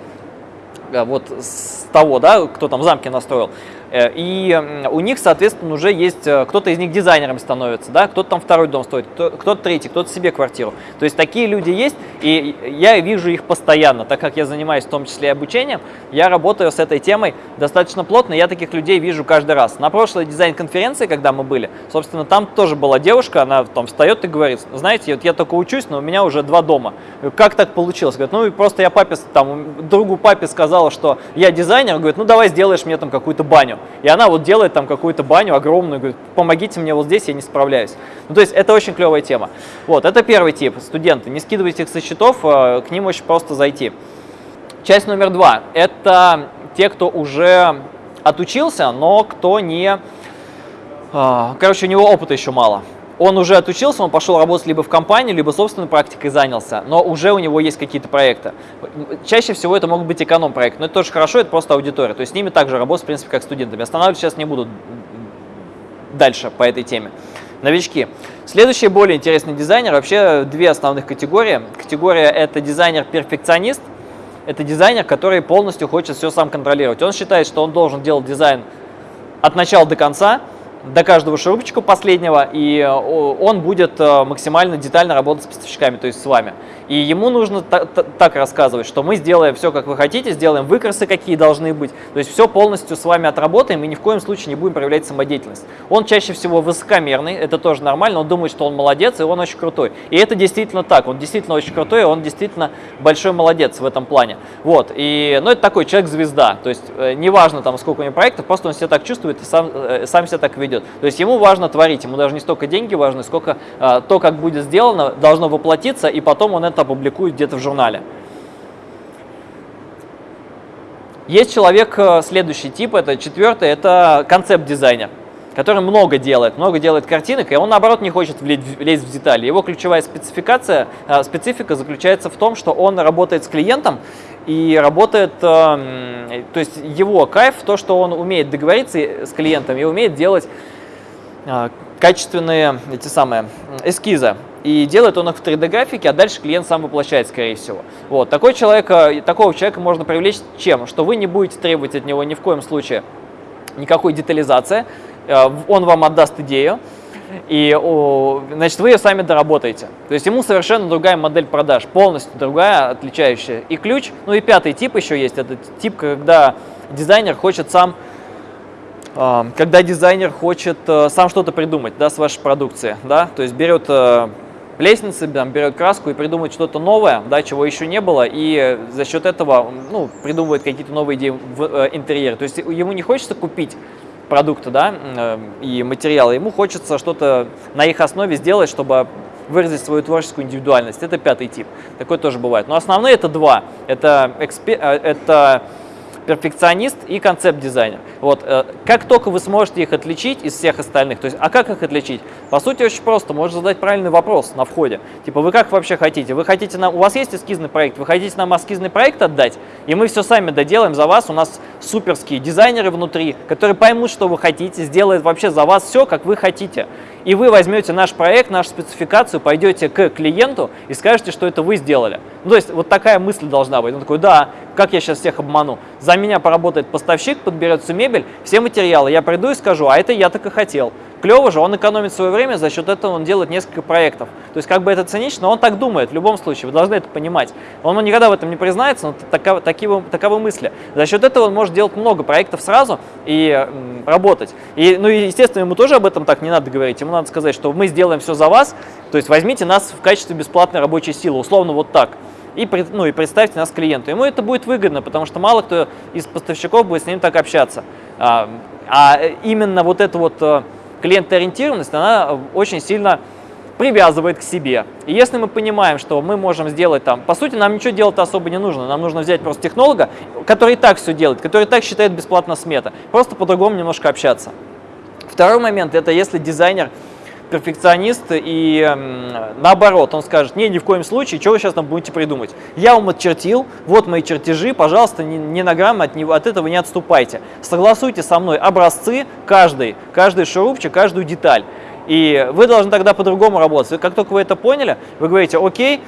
A: э, вот с того, да, кто там замки настроил. Э, И у них, соответственно, уже есть, э, кто-то из них дизайнером становится, да, кто-то там второй дом строит, кто- кто-то третий, кто-то себе квартиру. То есть такие люди есть, и я вижу их постоянно, так как я занимаюсь в том числе и обучением, я работаю с этой темой достаточно плотно, я таких людей вижу каждый раз. На прошлой дизайн-конференции, когда мы были, собственно, там тоже была девушка, она там встает и говорит, знаете, вот я только учусь, но у меня уже два дома. Как так получилось? Говорит, ну и просто я папе, там, другу папе сказала, что я дизайнер, говорит, ну давай сделаешь мне там какую-то баню. И она вот делает там какую-то баню огромную, говорит, помогите мне вот здесь, я не справляюсь. Ну то есть это очень клевая тема. Вот, это первый тип, студенты, не скидывайте их со счетов, э, к ним очень просто зайти. Часть номер два – это те, кто уже отучился, но кто не… а, Короче, у него опыта еще мало. Он уже отучился, он пошел работать либо в компании, либо собственной практикой занялся, но уже у него есть какие-то проекты. Чаще всего это могут быть эконом-проекты, но это тоже хорошо, это просто аудитория. То есть с ними также работать, в принципе, как студентами. Останавливаться сейчас не буду дальше по этой теме. новички. Следующий более интересный дизайнер, вообще две основных категории. Категория это дизайнер-перфекционист, это дизайнер, который полностью хочет все сам контролировать. Он считает, что он должен делать дизайн от начала до конца, до каждого шурупчика последнего, и э, он будет э, максимально детально работать с поставщиками, то есть с вами. И ему нужно так рассказывать, что мы сделаем все, как вы хотите, сделаем выкрасы, какие должны быть, то есть все полностью с вами отработаем и ни в коем случае не будем проявлять самодеятельность. Он чаще всего высокомерный, это тоже нормально, он думает, что он молодец и он очень крутой. И это действительно так, он действительно очень крутой, он действительно большой молодец в этом плане. Вот, и, ну это такой человек-звезда, то есть э, неважно там сколько у него проектов, просто он себя так чувствует и сам, сам себя так ведет идет. То есть ему важно творить, ему даже не столько деньги важны, сколько а, то, как будет сделано, должно воплотиться, и потом он это опубликует где-то в журнале. Есть человек, э, следующий тип, это четвертый, это концепт-дизайнер который много делает, много делает картинок, и он, наоборот, не хочет влезть в детали. Его ключевая спецификация, э, специфика заключается в том, что он работает с клиентом и работает, э, то есть его кайф, то, что он умеет договориться с клиентом и умеет делать э, качественные эти самые эскизы. И делает он их в 3D-графике, а дальше клиент сам воплощает, скорее всего. Вот. Такой человека, такого человека можно привлечь чем? Что вы не будете требовать от него ни в коем случае никакой детализации, э, он вам отдаст идею, и значит, вы ее сами доработаете. То есть ему совершенно другая модель продаж, полностью другая, отличающая. И ключ, ну и пятый тип еще есть, это тип, когда дизайнер хочет сам, а, когда дизайнер хочет э, сам что-то придумать да, с вашей продукции, да, то есть берет э, лестницы, там, берет краску и придумывает что-то новое, да, чего еще не было, и за счет этого ну, придумывает какие-то новые идеи в э, интерьере. То есть ему не хочется купить продукты да, э, и материалы, ему хочется что-то на их основе сделать, чтобы выразить свою творческую индивидуальность. Это пятый тип. Такой тоже бывает. Но основные это два. Это, экспер... Э, это перфекционист и концепт-дизайнер. Вот, э, как только вы сможете их отличить из всех остальных, то есть, а как их отличить? По сути, очень просто, можно задать правильный вопрос на входе. Типа, вы как вообще хотите? Вы хотите нам, у вас есть эскизный проект, вы хотите нам эскизный проект отдать, и мы все сами доделаем за вас, у нас суперские дизайнеры внутри, которые поймут, что вы хотите, сделают вообще за вас все, как вы хотите. И вы возьмете наш проект, нашу спецификацию, пойдете к клиенту и скажете, что это вы сделали. Ну, то есть вот такая мысль должна быть. Он такой, да, как я сейчас всех обману? За меня поработает поставщик, подберет всю мебель, все материалы. Я приду и скажу, а это я так и хотел. Клево же, он экономит свое время, за счет этого он делает несколько проектов. То есть как бы это цинично, он так думает в любом случае, вы должны это понимать. Он никогда в этом не признается, но таковы, таковы, таковы мысли. За счет этого он может делать много проектов сразу и м, работать. И, ну и естественно, ему тоже об этом так не надо говорить, ему надо сказать, что мы сделаем все за вас, то есть возьмите нас в качестве бесплатной рабочей силы, условно вот так и, ну, и представьте нас клиенту. Ему это будет выгодно, потому что мало кто из поставщиков будет с ним так общаться. А, а именно вот эта вот э, клиентоориентированность, она очень сильно привязывает к себе. И если мы понимаем, что мы можем сделать там, по сути, нам ничего делать особо не нужно, нам нужно взять просто технолога, который и так все делает, который и так считает бесплатно смета, просто по-другому немножко общаться. Второй момент, это если дизайнер перфекционист и э, наоборот, он скажет, не, ни в коем случае, что вы сейчас там будете придумать. Я вам отчертил, вот мои чертежи, пожалуйста, ни, ни на грамм от, от этого не отступайте. Согласуйте со мной образцы каждый, каждый шурупчик, каждую деталь. И вы должны тогда по-другому работать. Как только вы это поняли, вы говорите, окей,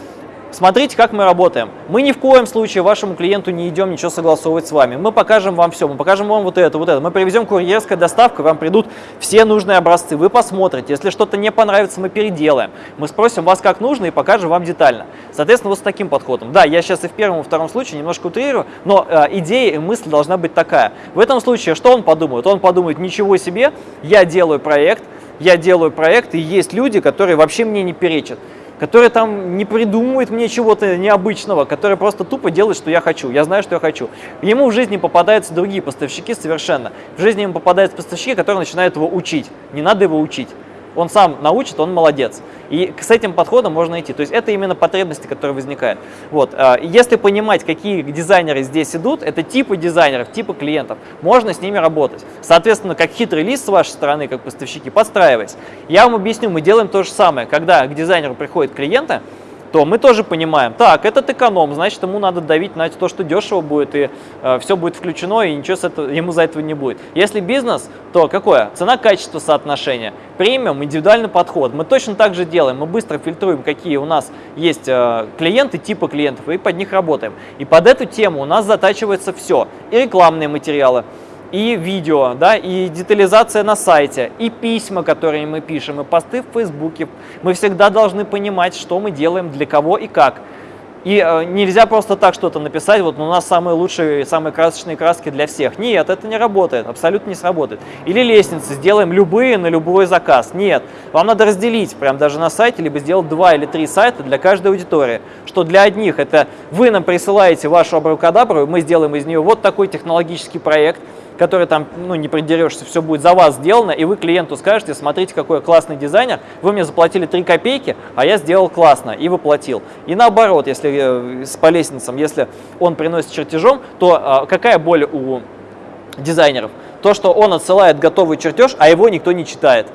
A: Смотрите, как мы работаем. Мы ни в коем случае вашему клиенту не идем ничего согласовывать с вами. Мы покажем вам все, мы покажем вам вот это, вот это. Мы привезем курьерская доставка, вам придут все нужные образцы. Вы посмотрите, если что-то не понравится, мы переделаем. Мы спросим вас, как нужно, и покажем вам детально. Соответственно, вот с таким подходом. Да, я сейчас и в первом, и втором случае немножко утрирую, но э, идея и мысль должна быть такая. В этом случае что он подумает? Он подумает, ничего себе, я делаю проект, я делаю проект, и есть люди, которые вообще мне не перечат который там не придумывает мне чего-то необычного, который просто тупо делает, что я хочу. Я знаю, что я хочу. Ему в жизни попадаются другие поставщики совершенно. В жизни ему попадаются поставщики, которые начинают его учить. Не надо его учить он сам научит, он молодец. И с этим подходом можно идти. То есть это именно потребности, которые возникают. Вот. А, если понимать, какие дизайнеры здесь идут, это типы дизайнеров, типы клиентов, можно с ними работать. Соответственно, как хитрый лист с вашей стороны, как поставщики, подстраиваясь. Я вам объясню, мы делаем то же самое. Когда к дизайнеру приходят клиенты, то мы тоже понимаем, так, этот эконом, значит, ему надо давить на то, что дешево будет, и э, все будет включено, и ничего с этого, ему за этого не будет. Если бизнес, то какое? Цена-качество соотношение, премиум, индивидуальный подход. Мы точно так же делаем, мы быстро фильтруем, какие у нас есть э, клиенты, типы клиентов, и под них работаем. И под эту тему у нас затачивается все, и рекламные материалы, и видео, да, и детализация на сайте, и письма, которые мы пишем, и посты в Фейсбуке. Мы всегда должны понимать, что мы делаем, для кого и как. И э, нельзя просто так что-то написать, вот у нас самые лучшие, самые красочные краски для всех. Нет, это не работает, абсолютно не сработает. Или лестницы, сделаем любые на любой заказ. Нет, вам надо разделить прям даже на сайте, либо сделать два или три сайта для каждой аудитории. Что для одних это вы нам присылаете вашу абракадабру, мы сделаем из нее вот такой технологический проект, который там, ну, не придерешься, все будет за вас сделано, и вы клиенту скажете, смотрите, какой классный дизайнер, вы мне заплатили 3 копейки, а я сделал классно и воплотил. И наоборот, если э, по лестницам, если он приносит чертежом, то э, какая боль у дизайнеров? То, что он отсылает готовый чертеж, а его никто не читает.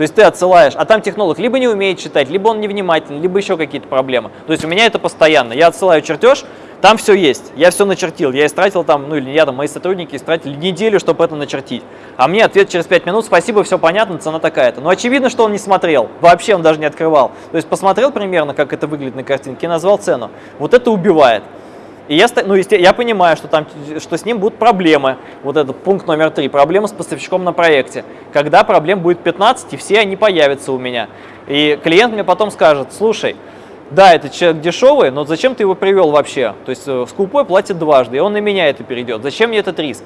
A: То есть ты отсылаешь, а там технолог либо не умеет читать, либо он невнимательный, либо еще какие-то проблемы. То есть у меня это постоянно. Я отсылаю чертеж, там все есть, я все начертил, я истратил там, ну или я там, мои сотрудники истратили неделю, чтобы это начертить. А мне ответ через 5 минут, спасибо, все понятно, цена такая-то. Но очевидно, что он не смотрел, вообще он даже не открывал. То есть посмотрел примерно, как это выглядит на картинке и назвал цену. Вот это убивает. И я, ну, я понимаю, что, там, что с ним будут проблемы. Вот этот пункт номер три. Проблемы с поставщиком на проекте. Когда проблем будет 15, и все они появятся у меня. И клиент мне потом скажет, слушай, да, это человек дешевый, но зачем ты его привел вообще? То есть э, скупой платит дважды, и он на меня это перейдет. Зачем мне этот риск?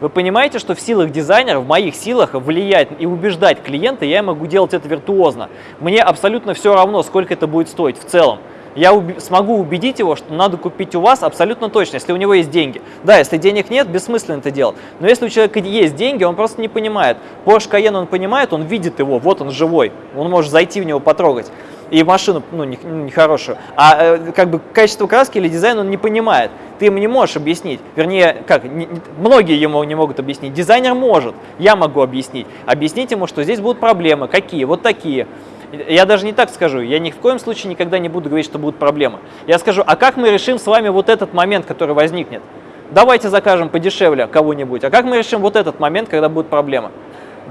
A: Вы понимаете, что в силах дизайнера, в моих силах влиять и убеждать клиента, я могу делать это виртуозно. Мне абсолютно все равно, сколько это будет стоить в целом я уб смогу убедить его, что надо купить у вас абсолютно точно, если у него есть деньги. Да, если денег нет, бессмысленно это делать. Но если у человека есть деньги, он просто не понимает. Porsche Cayenne он понимает, он видит его, вот он живой, он может зайти в него потрогать. И машину, ну, нехорошую. Не а э, как бы качество краски или дизайн он не понимает. Ты ему не можешь объяснить. Вернее, как, не, многие ему не могут объяснить. Дизайнер может, я могу объяснить. Объяснить ему, что здесь будут проблемы. Какие? Вот такие. Я даже не так скажу, я ни в коем случае никогда не буду говорить, что будут проблемы. Я скажу, а как мы решим с вами вот этот момент, который возникнет? Давайте закажем подешевле кого-нибудь. А как мы решим вот этот момент, когда будут проблемы?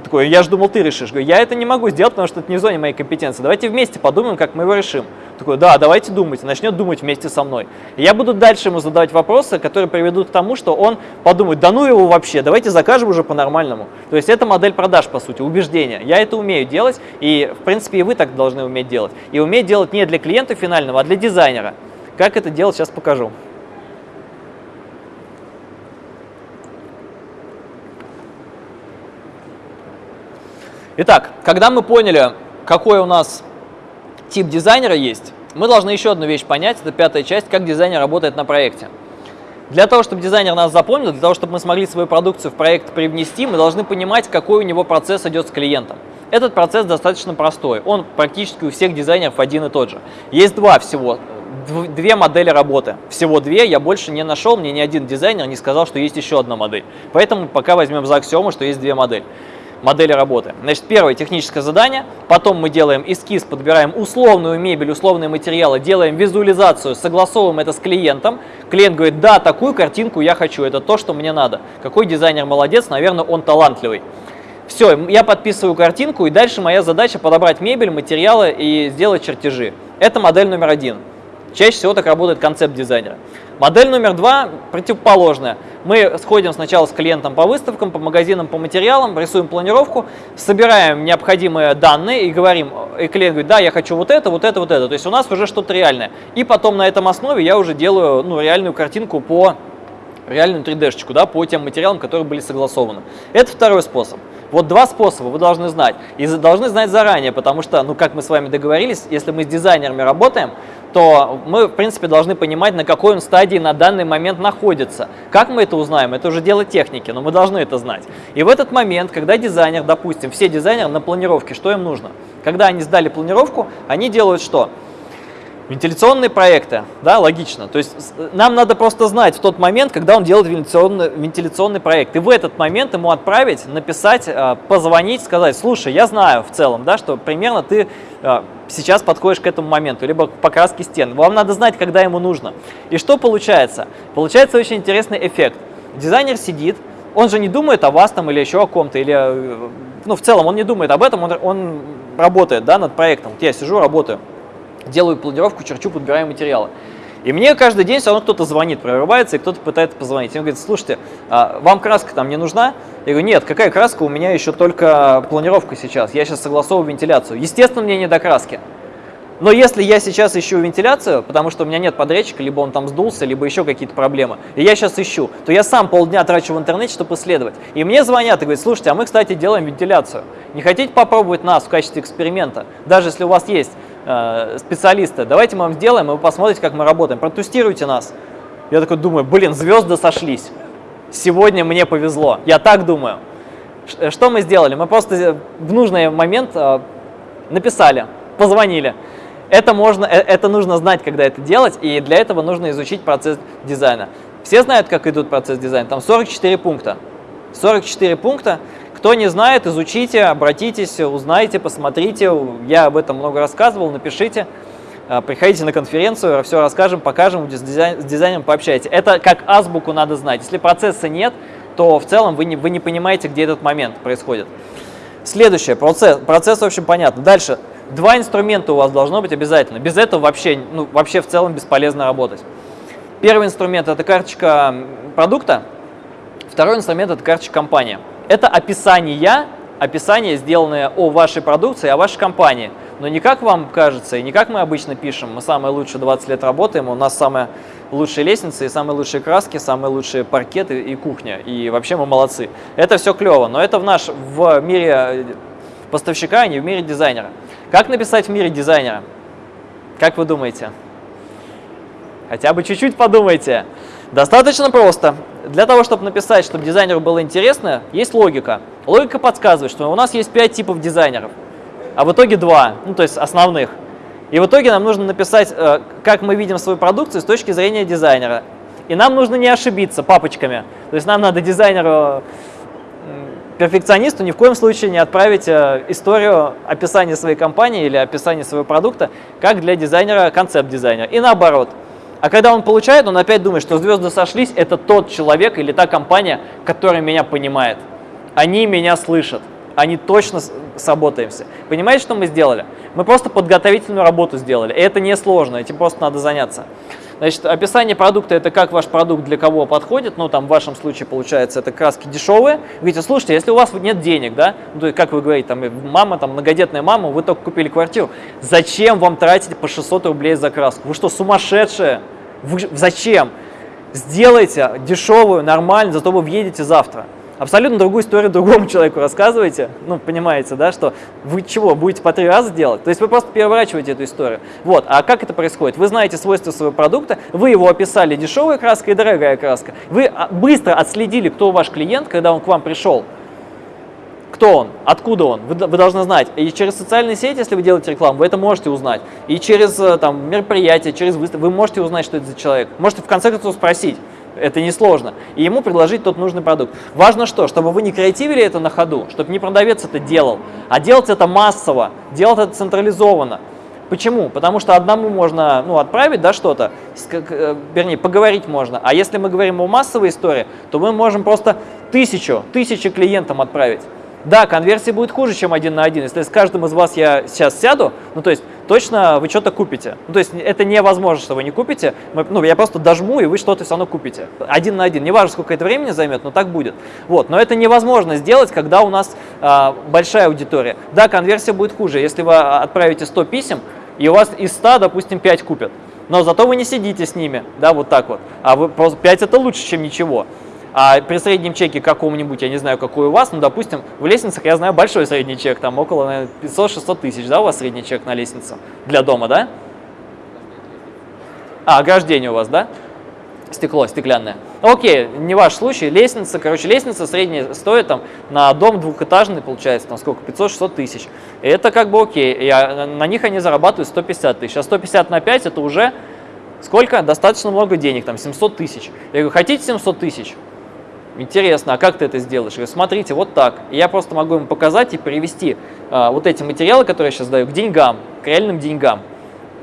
A: Такой, я же думал, ты решишь. Говорю, я это не могу сделать, потому что это не в зоне моей компетенции. Давайте вместе подумаем, как мы его решим. Такой, да, давайте думать. Начнет думать вместе со мной. И я буду дальше ему задавать вопросы, которые приведут к тому, что он подумает, да ну его вообще, давайте закажем уже по-нормальному. То есть это модель продаж, по сути, убеждения. Я это умею делать, и в принципе и вы так должны уметь делать. И уметь делать не для клиента финального, а для дизайнера. Как это делать, сейчас покажу. Итак, когда мы поняли, какой у нас тип дизайнера есть, мы должны еще одну вещь понять, это пятая часть, как дизайнер работает на проекте. Для того, чтобы дизайнер нас запомнил, для того, чтобы мы смогли свою продукцию в проект привнести, мы должны понимать, какой у него процесс идет с клиентом. Этот процесс достаточно простой, он практически у всех дизайнеров один и тот же. Есть два всего, две модели работы. Всего две, я больше не нашел, мне ни один дизайнер не сказал, что есть еще одна модель. Поэтому пока возьмем за аксиому, что есть две модели модели работы. Значит, первое техническое задание, потом мы делаем эскиз, подбираем условную мебель, условные материалы, делаем визуализацию, согласовываем это с клиентом. Клиент говорит, да, такую картинку я хочу, это то, что мне надо. Какой дизайнер молодец, наверное, он талантливый. Все, я подписываю картинку, и дальше моя задача подобрать мебель, материалы и сделать чертежи. Это модель номер один. Чаще всего так работает концепт дизайнера. Модель номер два противоположная. Мы сходим сначала с клиентом по выставкам, по магазинам, по материалам, рисуем планировку, собираем необходимые данные и говорим, и клиент говорит, да, я хочу вот это, вот это, вот это. То есть у нас уже что-то реальное. И потом на этом основе я уже делаю ну, реальную картинку по реальную 3D-шечку, да, по тем материалам, которые были согласованы. Это второй способ. Вот два способа вы должны знать. И должны знать заранее, потому что, ну, как мы с вами договорились, если мы с дизайнерами работаем, то мы, в принципе, должны понимать, на какой он стадии на данный момент находится. Как мы это узнаем? Это уже дело техники, но мы должны это знать. И в этот момент, когда дизайнер, допустим, все дизайнеры на планировке, что им нужно? Когда они сдали планировку, они делают что? Вентиляционные проекты, да, логично. То есть нам надо просто знать в тот момент, когда он делает вентиляционный, вентиляционный проект. И в этот момент ему отправить, написать, а, позвонить, сказать, слушай, я знаю в целом, да, что примерно ты а, сейчас подходишь к этому моменту, либо к покраске стен. Вам надо знать, когда ему нужно. И что получается? Получается очень интересный эффект. Дизайнер сидит, он же не думает о вас там или еще о ком-то, или, э, ну, в целом он не думает об этом, он, он работает, да, над проектом. Вот я сижу, работаю делаю планировку, черчу, подбираю материалы. И мне каждый день все равно кто-то звонит, прорывается, и кто-то пытается позвонить. И он говорит, слушайте, а вам краска там не нужна? Я говорю, нет, какая краска, у меня еще только планировка сейчас, я сейчас согласовываю вентиляцию. Естественно, мне не до краски. Но если я сейчас ищу вентиляцию, потому что у меня нет подрядчика, либо он там сдулся, либо еще какие-то проблемы, и я сейчас ищу, то я сам полдня трачу в интернете, чтобы исследовать. И мне звонят и говорят, слушайте, а мы, кстати, делаем вентиляцию. Не хотите попробовать нас в качестве эксперимента? Даже если у вас есть э, специалисты, давайте мы вам сделаем, и вы посмотрите, как мы работаем. Протестируйте нас. Я такой думаю, блин, звезды сошлись. Сегодня мне повезло. Я так думаю. Что мы сделали? Мы просто в нужный момент э, написали, позвонили. Это, можно, э, это нужно знать, когда это делать, и для этого нужно изучить процесс дизайна. Все знают, как идут процесс дизайна? Там 44 пункта. 44 пункта. Кто не знает, изучите, обратитесь, узнайте, посмотрите. Я об этом много рассказывал, напишите. А, приходите на конференцию, все расскажем, покажем, с, дизайн, с дизайнером пообщайтесь. Это как азбуку надо знать. Если процесса нет, то в целом вы не, вы не понимаете, где этот момент происходит. Следующее, процесс, процесс в общем понятно. Дальше, Два инструмента у вас должно быть обязательно. Без этого вообще, ну, вообще в целом бесполезно работать. Первый инструмент – это карточка продукта. Второй инструмент – это карточка компании. Это описание, описание, сделанное о вашей продукции, о вашей компании. Но не как вам кажется, и не как мы обычно пишем. Мы самые лучшие 20 лет работаем, у нас самые лучшие лестницы, и самые лучшие краски, самые лучшие паркеты и кухня. И вообще мы молодцы. Это все клево, но это в, наш, в мире поставщика, а не в мире дизайнера. Как написать в мире дизайнера? Как вы думаете? Хотя бы чуть-чуть подумайте. Достаточно просто. Для того, чтобы написать, чтобы дизайнеру было интересно, есть логика. Логика подсказывает, что у нас есть 5 типов дизайнеров, а в итоге 2, ну то есть основных. И в итоге нам нужно написать, э, как мы видим свою продукцию с точки зрения дизайнера. И нам нужно не ошибиться папочками. То есть нам надо дизайнеру перфекционисту ни в коем случае не отправить э, историю описания своей компании или описания своего продукта, как для дизайнера концепт-дизайнера. И наоборот. А когда он получает, он опять думает, что звезды сошлись, это тот человек или та компания, которая меня понимает. Они меня слышат. Они точно сработаемся. Понимаете, что мы сделали? Мы просто подготовительную работу сделали. И это несложно, этим просто надо заняться. Значит, описание продукта – это как ваш продукт для кого подходит. Ну, там в вашем случае, получается, это краски дешевые. Вы говорите, слушайте, если у вас нет денег, да, ну, как вы говорите, там, мама, там, многодетная мама, вы только купили квартиру, зачем вам тратить по 600 рублей за краску? Вы что, сумасшедшие? Вы, зачем? Сделайте дешевую, нормально, зато вы въедете завтра абсолютно другую историю другому человеку рассказываете, ну, понимаете, да, что вы чего, будете по три раза делать? То есть вы просто переворачиваете эту историю. Вот, а как это происходит? Вы знаете свойства своего продукта, вы его описали дешевая краска и дорогая краска. Вы а, быстро отследили, кто ваш клиент, когда он к вам пришел. Кто он? Откуда он? Вы, вы должны знать. И через социальные сети, если вы делаете рекламу, вы это можете узнать. И через э, там, мероприятия, через выставки, вы можете узнать, что это за человек. Можете в конце концов спросить, это несложно. И ему предложить тот нужный продукт. Важно что? Чтобы вы не креативили это на ходу, чтобы не продавец это делал, а делать это массово, делать это централизованно. Почему? Потому что одному можно ну, отправить да, что-то, вернее, поговорить можно. А если мы говорим о массовой истории, то мы можем просто тысячу, тысячи клиентам отправить. Да, конверсия будет хуже, чем один на один. Если с каждым из вас я сейчас сяду, ну то есть точно вы что-то купите. Ну, то есть это невозможно, что вы не купите. Ну, я просто дожму, и вы что-то все равно купите. Один на один. Не важно, сколько это времени займет, но так будет. Вот. Но это невозможно сделать, когда у нас а, большая аудитория. Да, конверсия будет хуже. Если вы отправите 100 писем, и у вас из 100, допустим, 5 купят. Но зато вы не сидите с ними, да, вот так вот. А вы, 5 это лучше, чем ничего. А при среднем чеке каком-нибудь, я не знаю, какой у вас, ну, допустим, в лестницах я знаю большой средний чек, там около 500-600 тысяч, да, у вас средний чек на лестницу для дома, да? А, ограждение у вас, да? Стекло, стеклянное. Окей, не ваш случай, лестница, короче, лестница средняя стоит там на дом двухэтажный, получается, там сколько, 500-600 тысяч. И это как бы окей, а, на них они зарабатывают 150 тысяч, а 150 на 5 это уже сколько? Достаточно много денег, там 700 тысяч. Я говорю, хотите 700 тысяч? Интересно, а как ты это сделаешь? Я говорю, смотрите, вот так. И я просто могу им показать и перевести а, вот эти материалы, которые я сейчас даю, к деньгам, к реальным деньгам.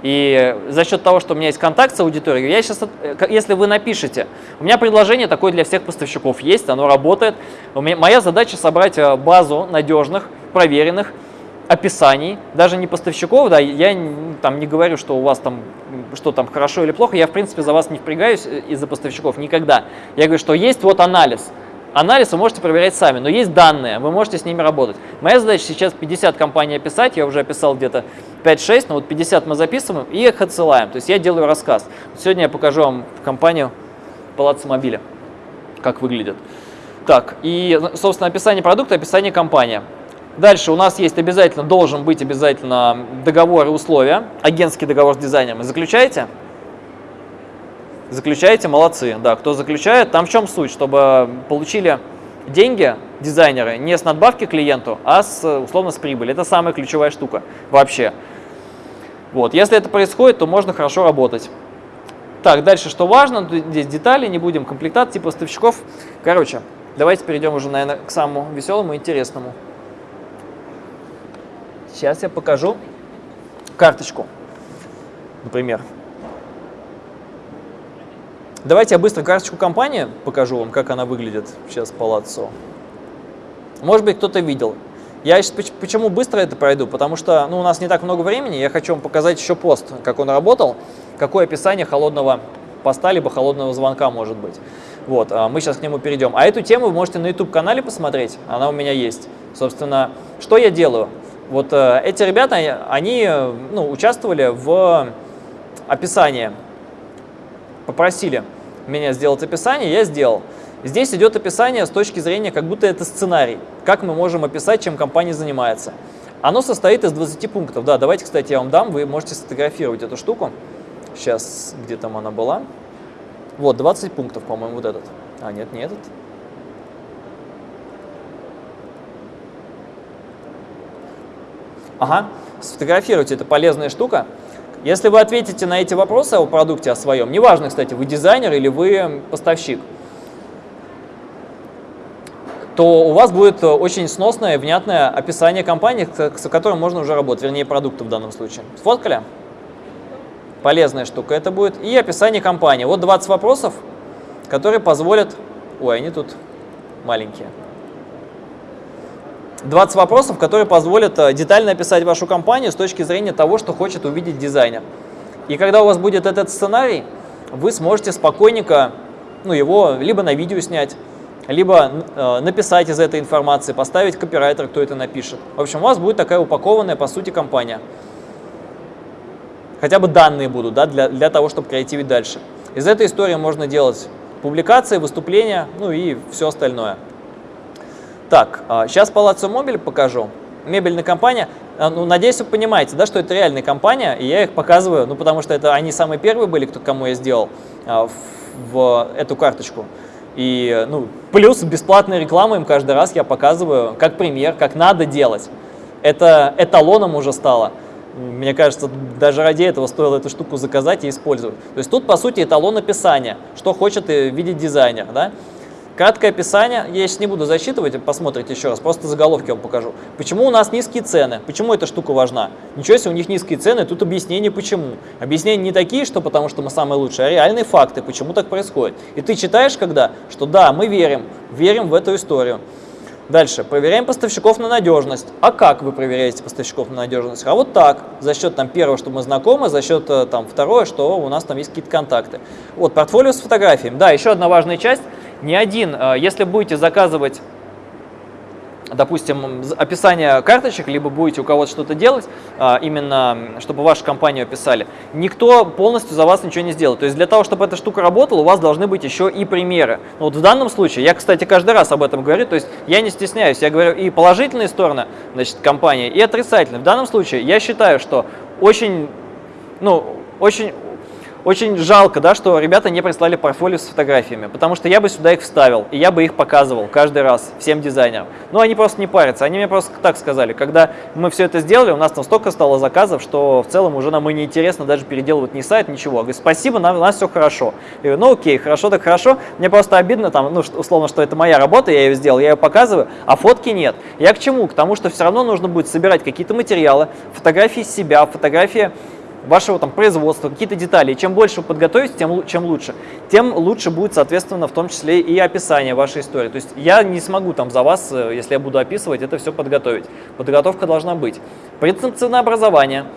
A: И за счет того, что у меня есть контакт с аудиторией, я сейчас, э, если вы напишете, у меня предложение такое для всех поставщиков есть, оно работает. Меня, моя задача собрать э, базу надежных, проверенных описаний, даже не поставщиков, да, я там не говорю, что у вас там, что там хорошо или плохо, я в принципе за вас не впрягаюсь э, из-за поставщиков никогда. Я говорю, что есть вот анализ, Анализ вы можете проверять сами, но есть данные, вы можете с ними работать. Моя задача сейчас 50 компаний описать, я уже описал где-то 5-6, но вот 50 мы записываем и их отсылаем. То есть я делаю рассказ. Сегодня я покажу вам компанию Палаццо Мобиля, как выглядит. Так, и, собственно, описание продукта, описание компании. Дальше у нас есть обязательно, должен быть обязательно договор и условия, агентский договор с дизайнером. Заключаете? Заключаете, молодцы. Да, кто заключает, там в чем суть, чтобы получили деньги дизайнеры не с надбавки клиенту, а с, условно с прибыли. Это самая ключевая штука вообще. Вот, если это происходит, то можно хорошо работать. Так, дальше что важно, здесь детали, не будем комплектации поставщиков. Короче, давайте перейдем уже, наверное, к самому веселому и интересному. Сейчас я покажу карточку, например. Давайте я быстро карточку компании покажу вам, как она выглядит сейчас Палаццо. Может быть, кто-то видел. Я сейчас почему быстро это пройду? Потому что ну, у нас не так много времени, я хочу вам показать еще пост, как он работал, какое описание холодного поста, либо холодного звонка может быть. Вот, а мы сейчас к нему перейдем. А эту тему вы можете на YouTube-канале посмотреть, она у меня есть. Собственно, что я делаю? Вот э, эти ребята, они ну, участвовали в описании, попросили меня сделать описание, я сделал. Здесь идет описание с точки зрения, как будто это сценарий, как мы можем описать, чем компания занимается. Оно состоит из 20 пунктов. Да, давайте, кстати, я вам дам, вы можете сфотографировать эту штуку. Сейчас, где там она была. Вот, 20 пунктов, по-моему, вот этот. А, нет, не этот. Ага, сфотографируйте, это полезная штука. Если вы ответите на эти вопросы о продукте, о своем, неважно, кстати, вы дизайнер или вы поставщик, то у вас будет очень сносное, внятное описание компании, с которым можно уже работать, вернее, продукта в данном случае. Сфоткали? Полезная штука это будет. И описание компании. Вот 20 вопросов, которые позволят... Ой, они тут маленькие. 20 вопросов, которые позволят э, детально описать вашу компанию с точки зрения того, что хочет увидеть дизайнер. И когда у вас будет этот сценарий, вы сможете спокойненько ну, его либо на видео снять, либо э, написать из этой информации, поставить копирайтер, кто это напишет. В общем, у вас будет такая упакованная, по сути, компания. Хотя бы данные будут да, для, для того, чтобы креативить дальше. Из этой истории можно делать публикации, выступления, ну и все остальное. Так, сейчас Палаццо Мобиль покажу. Мебельная компания. А, ну, надеюсь, вы понимаете, да, что это реальная компания, и я их показываю, ну, потому что это они самые первые были, кто, кому я сделал а, в, в эту карточку. И, ну, плюс бесплатная реклама им каждый раз я показываю, как пример, как надо делать. Это эталоном уже стало. Мне кажется, даже ради этого стоило эту штуку заказать и использовать. То есть тут, по сути, эталон описания, что хочет видеть дизайнер. Да? Краткое описание, я сейчас не буду засчитывать, посмотрите еще раз, просто заголовки вам покажу. Почему у нас низкие цены? Почему эта штука важна? Ничего себе, у них низкие цены, тут объяснение почему. Объяснения не такие, что потому что мы самые лучшие, а реальные факты, почему так происходит. И ты читаешь когда, что да, мы верим, верим в эту историю. Дальше. Проверяем поставщиков на надежность. А как вы проверяете поставщиков на надежность? А вот так. За счет там, первого, что мы знакомы, за счет э, там, второго, что у нас там есть какие-то контакты. Вот, портфолио с фотографиями. Да, еще одна важная часть – не один. Э, если будете заказывать, допустим, описание карточек, либо будете у кого-то что-то делать, э, именно чтобы вашу компанию описали, никто полностью за вас ничего не сделает. То есть для того, чтобы эта штука работала, у вас должны быть еще и примеры. Ну, вот в данном случае, я, кстати, каждый раз об этом говорю, то есть я не стесняюсь, я говорю и положительные стороны значит, компании, и отрицательные. В данном случае я считаю, что очень, ну, очень очень жалко, да, что ребята не прислали портфолио с фотографиями, потому что я бы сюда их вставил, и я бы их показывал каждый раз всем дизайнерам. Но они просто не парятся, они мне просто так сказали. Когда мы все это сделали, у нас там столько стало заказов, что в целом уже нам и не интересно даже переделывать ни сайт, ничего. Я говорю, спасибо, нам, у нас все хорошо. Я говорю, ну окей, хорошо так хорошо. Мне просто обидно, там, ну, условно, что это моя работа, я ее сделал, я ее показываю, а фотки нет. Я к чему? К тому, что все равно нужно будет собирать какие-то материалы, фотографии себя, фотографии вашего там производства, какие-то детали. И чем больше вы подготовите, тем чем лучше. Тем лучше будет, соответственно, в том числе и описание вашей истории. То есть я не смогу там за вас, э, если я буду описывать, это все подготовить. Подготовка должна быть. Принцип ценообразования –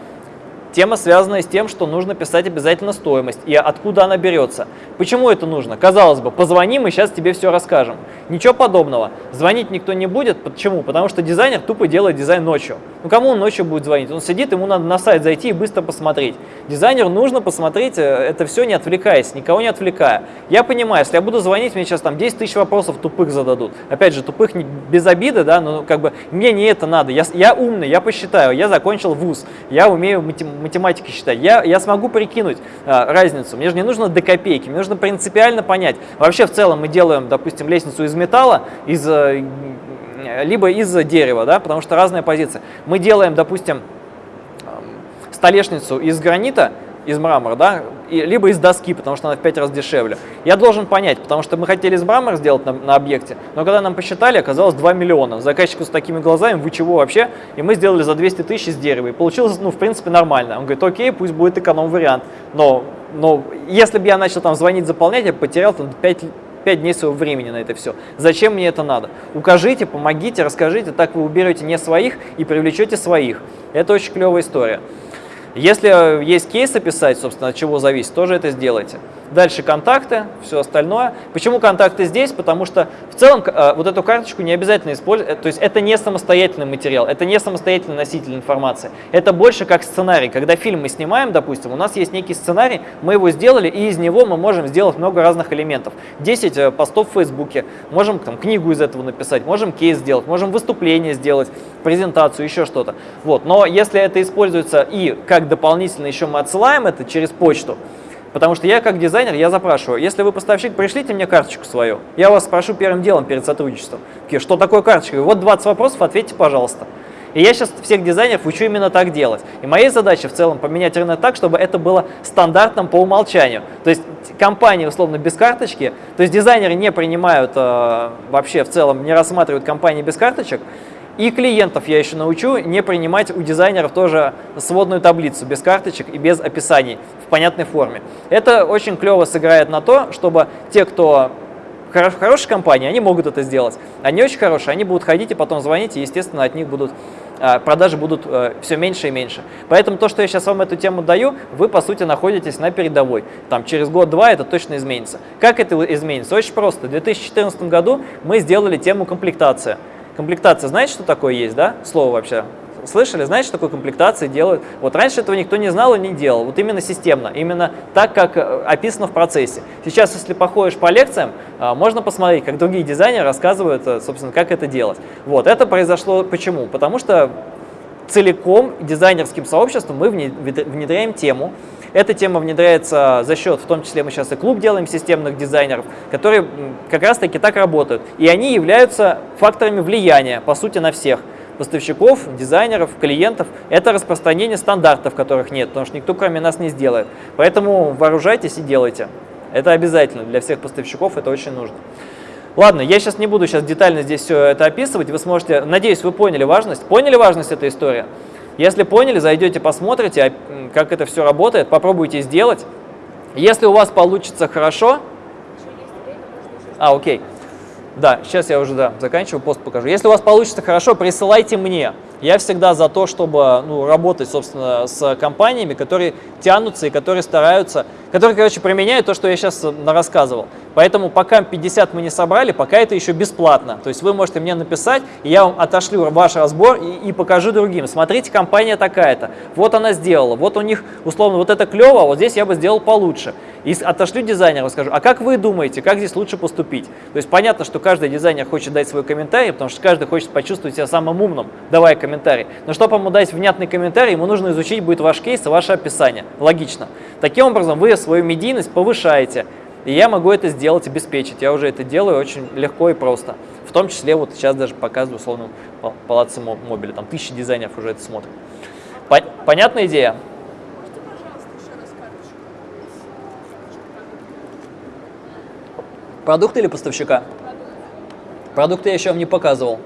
A: Тема, связанная с тем, что нужно писать обязательно стоимость и откуда она берется. Почему это нужно? Казалось бы, позвони, мы сейчас тебе все расскажем. Ничего подобного. Звонить никто не будет. Почему? Потому что дизайнер тупо делает дизайн ночью. Ну кому он ночью будет звонить? Он сидит, ему надо на сайт зайти и быстро посмотреть. Дизайнеру нужно посмотреть э, это все не отвлекаясь, никого не отвлекая. Я понимаю, если я буду звонить, мне сейчас там 10 тысяч вопросов тупых зададут. Опять же, тупых не, без обиды, да, но как бы мне не это надо. Я, я умный, я посчитаю, я закончил вуз, я умею математику математикой считать, я, я смогу прикинуть а, разницу. Мне же не нужно до копейки, мне нужно принципиально понять. Вообще в целом мы делаем, допустим, лестницу из металла, из, э, либо из дерева, да, потому что разная позиция. Мы делаем, допустим, столешницу из гранита, из мрамора, да, и, либо из доски, потому что она в 5 раз дешевле. Я должен понять, потому что мы хотели из мрамора сделать на, на объекте, но когда нам посчитали, оказалось 2 миллиона. Заказчику с такими глазами, вы чего вообще? И мы сделали за 200 тысяч из дерева. И получилось, ну, в принципе, нормально. Он говорит, окей, пусть будет эконом-вариант. Но, но если бы я начал там звонить, заполнять, я потерял там 5 5 дней своего времени на это все. Зачем мне это надо? Укажите, помогите, расскажите, так вы уберете не своих и привлечете своих. Это очень клевая история. Если есть кейс описать, собственно, от чего зависит, тоже это сделайте. Дальше контакты, все остальное. Почему контакты здесь? Потому что в целом э, вот эту карточку не обязательно использовать. То есть это не самостоятельный материал, это не самостоятельный носитель информации. Это больше как сценарий. Когда фильм мы снимаем, допустим, у нас есть некий сценарий, мы его сделали, и из него мы можем сделать много разных элементов. 10 э, постов в Фейсбуке, можем там, книгу из этого написать, можем кейс сделать, можем выступление сделать, презентацию, еще что-то. Вот. Но если это используется и как дополнительно еще мы отсылаем это через почту, Потому что я как дизайнер, я запрашиваю, если вы поставщик, пришлите мне карточку свою. Я вас спрошу первым делом перед сотрудничеством. Что такое карточка? Вот 20 вопросов, ответьте, пожалуйста. И я сейчас всех дизайнеров учу именно так делать. И моей задачей в целом поменять рынок так, чтобы это было стандартным по умолчанию. То есть компании, условно, без карточки, то есть дизайнеры не принимают э, вообще в целом, не рассматривают компании без карточек, и клиентов я еще научу не принимать у дизайнеров тоже сводную таблицу без карточек и без описаний в понятной форме. Это очень клево сыграет на то, чтобы те, кто в хорошей компании, они могут это сделать. Они очень хорошие, они будут ходить и потом звонить, и, естественно, от них будут а, продажи будут э, все меньше и меньше. Поэтому то, что я сейчас вам эту тему даю, вы, по сути, находитесь на передовой. Там через год-два это точно изменится. Как это изменится? Очень просто. В 2014 году мы сделали тему комплектация. Комплектация, знаете, что такое есть, да? Слово вообще слышали, знаете, что такое комплектации делают? Вот раньше этого никто не знал и не делал. Вот именно системно, именно так, как э, описано в процессе. Сейчас, если походишь по лекциям, э, можно посмотреть, как другие дизайнеры рассказывают, э, собственно, как это делать. Вот, это произошло почему? Потому что целиком дизайнерским сообществом мы внедряем тему. Эта тема внедряется за счет, в том числе мы сейчас и клуб делаем системных дизайнеров, которые как раз таки так работают. И они являются факторами влияния, по сути, на всех поставщиков, дизайнеров, клиентов. Это распространение стандартов, которых нет, потому что никто кроме нас не сделает. Поэтому вооружайтесь и делайте. Это обязательно для всех поставщиков, это очень нужно. Ладно, я сейчас не буду сейчас детально здесь все это описывать. Вы сможете, надеюсь, вы поняли важность. Поняли важность этой истории? Если поняли, зайдете, посмотрите, а, как это все работает, попробуйте сделать. Если у вас получится хорошо... А, окей. Да, сейчас я уже да, заканчиваю, пост покажу. Если у вас получится хорошо, присылайте мне. Я всегда за то, чтобы ну, работать, собственно, с компаниями, которые тянутся и которые стараются, которые, короче, применяют то, что я сейчас э, рассказывал. Поэтому пока 50 мы не собрали, пока это еще бесплатно. То есть вы можете мне написать, и я вам отошлю ваш разбор и, и покажу другим. Смотрите, компания такая-то. Вот она сделала. Вот у них, условно, вот это клево, а вот здесь я бы сделал получше. И отошлю дизайнеру, скажу, а как вы думаете, как здесь лучше поступить? То есть понятно, что каждый дизайнер хочет дать свой комментарий, потому что каждый хочет почувствовать себя самым умным, давая комментарий. Но чтобы ему дать внятный комментарий, ему нужно изучить будет ваш кейс и ваше описание. Логично. Таким образом, вы свою медийность повышаете. И я могу это сделать, обеспечить. Я уже это делаю очень легко и просто. В том числе, вот сейчас даже показываю условно палаце мобиля. Там тысячи дизайнеров уже это смотрят. Понятная идея? Продукт или поставщика? Продукты я еще вам не показывал.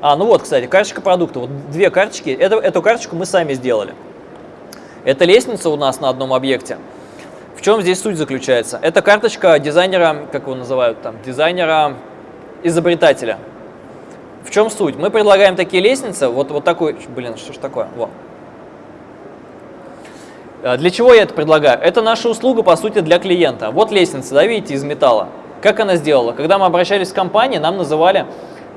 A: А, ну вот, кстати, карточка продукта. Вот две карточки. Это, эту карточку мы сами сделали. Это лестница у нас на одном объекте. В чем здесь суть заключается? Это карточка дизайнера, как его называют там, дизайнера-изобретателя. В чем суть? Мы предлагаем такие лестницы, вот, вот такой, блин, что ж такое, вот. А для чего я это предлагаю? Это наша услуга, по сути, для клиента. Вот лестница, да, видите, из металла. Как она сделала? Когда мы обращались в компанию, нам называли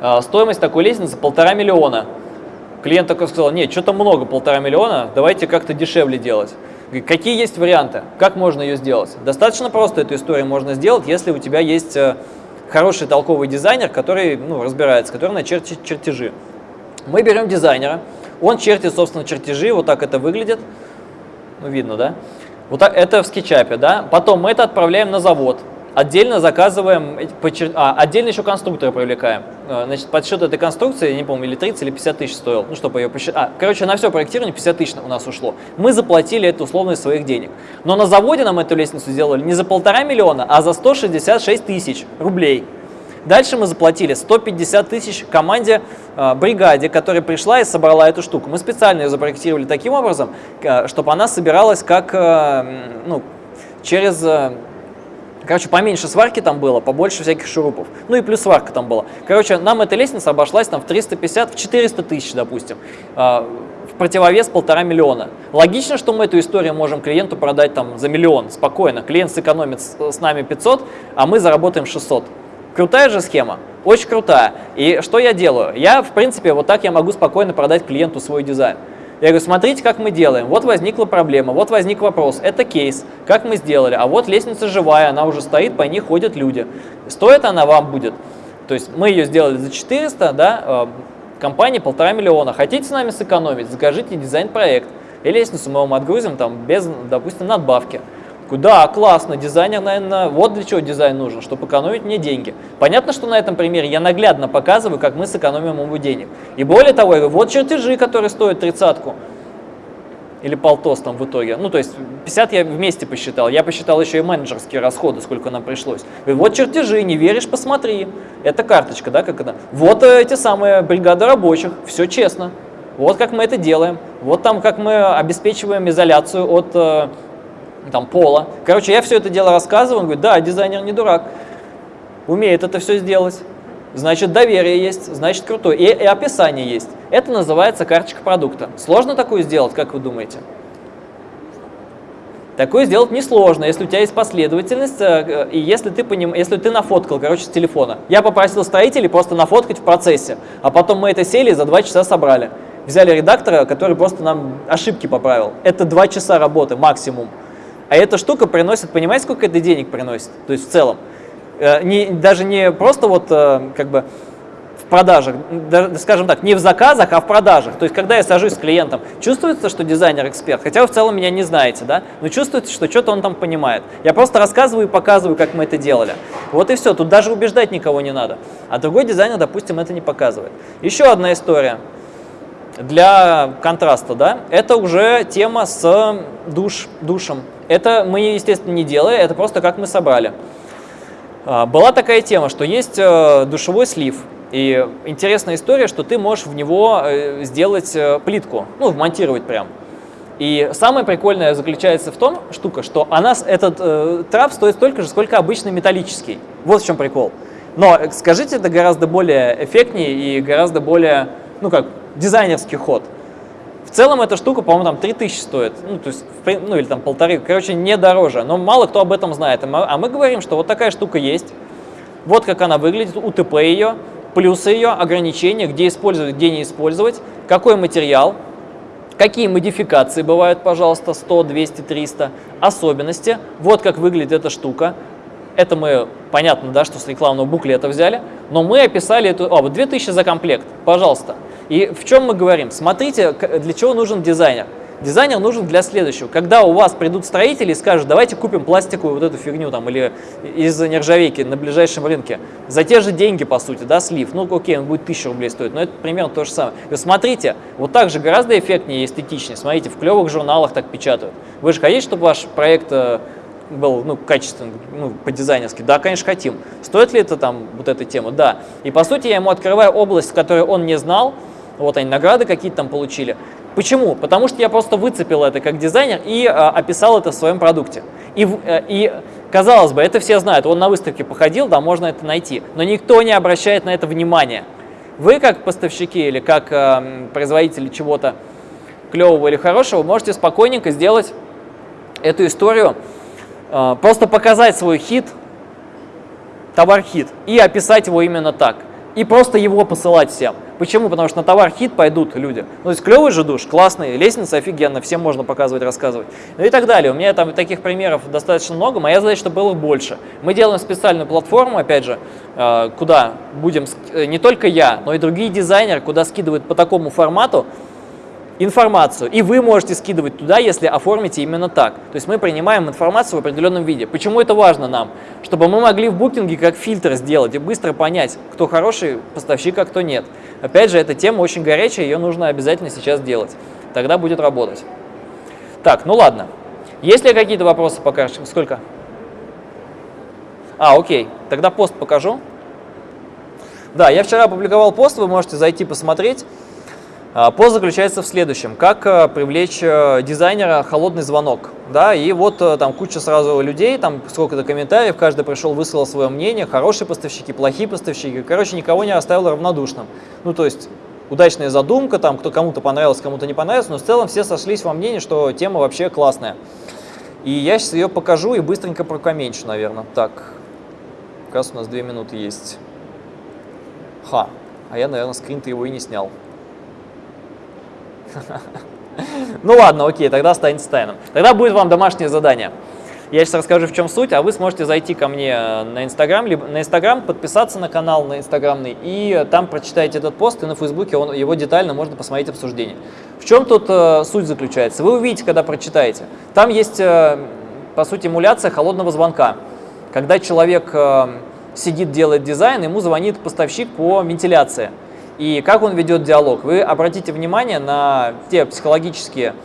A: э, стоимость такой лестницы полтора миллиона. Клиент такой сказал, нет, что-то много, полтора миллиона, давайте как-то дешевле делать. Какие есть варианты? Как можно ее сделать? Достаточно просто эту историю можно сделать, если у тебя есть э, хороший толковый дизайнер, который ну, разбирается, который начертит чертежи. Мы берем дизайнера, он чертит, собственно, чертежи, вот так это выглядит. Ну, видно, да? Вот так, это в скетчапе, да? Потом мы это отправляем на завод. Отдельно заказываем, а, отдельно еще конструктора привлекаем. А, значит, подсчет этой конструкции, я не помню, или 30, или 50 тысяч стоил, ну, чтобы ее посчитать. А, короче, на все проектирование 50 тысяч у нас ушло. Мы заплатили это условно из своих денег. Но на заводе нам эту лестницу сделали не за полтора миллиона, а за 166 тысяч рублей. Дальше мы заплатили 150 тысяч команде, э, бригаде, которая пришла и собрала эту штуку. Мы специально ее запроектировали таким образом, э, чтобы она собиралась как, э, ну, через Короче, поменьше сварки там было, побольше всяких шурупов. Ну и плюс сварка там была. Короче, нам эта лестница обошлась там в 350, в 400 тысяч, допустим. Э, в противовес полтора миллиона. Логично, что мы эту историю можем клиенту продать там за миллион, спокойно. Клиент сэкономит с нами 500, а мы заработаем 600. Крутая же схема? Очень крутая. И что я делаю? Я, в принципе, вот так я могу спокойно продать клиенту свой дизайн. Я говорю, смотрите, как мы делаем. Вот возникла проблема, вот возник вопрос. Это кейс, как мы сделали. А вот лестница живая, она уже стоит, по ней ходят люди. Стоит она вам будет. То есть мы ее сделали за 400, да, э, компания полтора миллиона. Хотите с нами сэкономить, закажите дизайн-проект. И лестницу мы вам отгрузим там без, допустим, надбавки. Да, классно, дизайнер, наверное, вот для чего дизайн нужен, чтобы экономить мне деньги. Понятно, что на этом примере я наглядно показываю, как мы сэкономим ему денег. И более того, я говорю, вот чертежи, которые стоят тридцатку. Или полтос там в итоге. Ну, то есть 50 я вместе посчитал. Я посчитал еще и менеджерские расходы, сколько нам пришлось. Говорю, вот чертежи, не веришь, посмотри. Это карточка, да, как это? Вот эти самые бригады рабочих, все честно. Вот как мы это делаем. Вот там как мы обеспечиваем изоляцию от э, там, пола. Короче, я все это дело рассказываю, он говорит, да, дизайнер не дурак, умеет это все сделать. Значит, доверие есть, значит, крутой. И, и описание есть. Это называется карточка продукта. Сложно такую сделать, как вы думаете? Такое сделать несложно, если у тебя есть последовательность, э, и если ты, поним... если ты нафоткал, короче, с телефона. Я попросил строителей просто нафоткать в процессе, а потом мы это сели и за два часа собрали. Взяли редактора, который просто нам ошибки поправил. Это два часа работы максимум. А эта штука приносит, понимаете, сколько это денег приносит? То есть в целом. Э, не, даже не просто вот э, как бы в продажах, даже, скажем так, не в заказах, а в продажах. То есть, когда я сажусь с клиентом, чувствуется, что дизайнер эксперт, хотя вы в целом меня не знаете, да, но чувствуется, что что-то он там понимает. Я просто рассказываю и показываю, как мы это делали. Вот и все, тут даже убеждать никого не надо. А другой дизайнер, допустим, это не показывает. Еще одна история для контраста, да, это уже тема с душ, душем. Это мы, естественно, не делали, это просто как мы собрали. А, была такая тема, что есть э, душевой слив, и интересная история, что ты можешь в него э, сделать э, плитку, ну, вмонтировать прям. И самое прикольное заключается в том, штука, что она, этот э, трап стоит столько же, сколько обычный металлический. Вот в чем прикол. Но скажите, это гораздо более эффектнее и гораздо более, ну как, дизайнерский ход. В целом эта штука, по-моему, там 3000 стоит, ну, то есть, ну, или там полторы, короче, не дороже, но мало кто об этом знает. А мы говорим, что вот такая штука есть, вот как она выглядит, УТП ее, плюсы ее, ограничения, где использовать, где не использовать, какой материал, какие модификации бывают, пожалуйста, 100, 200, 300, особенности, вот как выглядит эта штука. Это мы, понятно, да, что с рекламного буклета взяли, но мы описали эту, а, вот 2000 за комплект, пожалуйста. И в чем мы говорим? Смотрите, для чего нужен дизайнер. Дизайнер нужен для следующего. Когда у вас придут строители и скажут, давайте купим пластиковую вот эту фигню там или из нержавейки на ближайшем рынке, за те же деньги, по сути, да, слив, ну окей, он будет 1000 рублей стоить, но это примерно то же самое. Вы смотрите, вот так же гораздо эффектнее и эстетичнее, смотрите, в клевых журналах так печатают. Вы же хотите, чтобы ваш проект э, был ну, качественный, ну, по-дизайнерски? Да, конечно, хотим. Стоит ли это там, вот эта тема? Да. И по сути я ему открываю область, в которой он не знал, вот они награды какие-то там получили. Почему? Потому что я просто выцепил это как дизайнер и а, описал это в своем продукте. И, а, и, казалось бы, это все знают. Он на выставке походил, да, можно это найти. Но никто не обращает на это внимания. Вы, как поставщики или как а, производители чего-то клевого или хорошего, можете спокойненько сделать эту историю, просто показать свой хит, товар-хит, и описать его именно так. И просто его посылать всем. Почему? Потому что на товар хит пойдут люди. Ну, то есть клевый же душ, классный, лестница офигенно, всем можно показывать, рассказывать. Ну и так далее. У меня там таких примеров достаточно много, моя задача, чтобы было больше. Мы делаем специальную платформу, опять же, э, куда будем, э, не только я, но и другие дизайнеры, куда скидывают по такому формату, информацию, и вы можете скидывать туда, если оформите именно так. То есть мы принимаем информацию в определенном виде. Почему это важно нам? Чтобы мы могли в букинге как фильтр сделать и быстро понять, кто хороший поставщик, а кто нет. Опять же, эта тема очень горячая, ее нужно обязательно сейчас делать. Тогда будет работать. Так, ну ладно. Есть ли какие-то вопросы пока? Сколько? А, окей. Тогда пост покажу. Да, я вчера опубликовал пост, вы можете зайти посмотреть. А, пост заключается в следующем. Как э, привлечь э, дизайнера холодный звонок. Да, и вот э, там куча сразу людей, там сколько-то комментариев, каждый пришел, высказал свое мнение, хорошие поставщики, плохие поставщики. Короче, никого не оставил равнодушным. Ну, то есть удачная задумка, там кто кому-то понравилось, кому-то не понравилось, но в целом все сошлись во мнении, что тема вообще классная. И я сейчас ее покажу и быстренько прокоменчу, наверное. Так, как раз у нас две минуты есть. Ха, а я, наверное, скрин-то его и не снял. Ну ладно, окей, тогда останется тайным. Тогда будет вам домашнее задание. Я сейчас расскажу, в чем суть, а вы сможете зайти ко мне на Инстаграм, либо на Инстаграм, подписаться на канал на Инстаграмный, и там прочитаете этот пост, и на Фейсбуке он, его детально можно посмотреть обсуждение. В чем тут э, суть заключается? Вы увидите, когда прочитаете. Там есть, э, по сути, эмуляция холодного звонка. Когда человек э, сидит, делает дизайн, ему звонит поставщик по вентиляции и как он ведет диалог. Вы обратите внимание на те психологические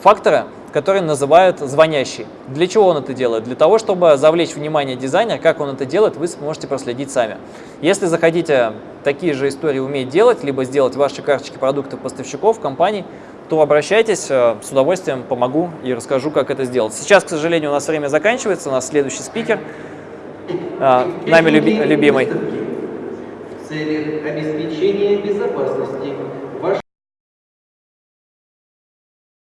A: факторы, которые называют звонящий. Для чего он это делает? Для того, чтобы завлечь внимание дизайнера, как он это делает, вы сможете проследить сами. Если захотите такие же истории уметь делать, либо сделать ваши карточки продуктов поставщиков, компаний, то обращайтесь, э, с удовольствием помогу и расскажу, как это сделать. Сейчас, к сожалению, у нас время заканчивается, у нас следующий спикер, э, нами люби любимый
E: целях обеспечения безопасности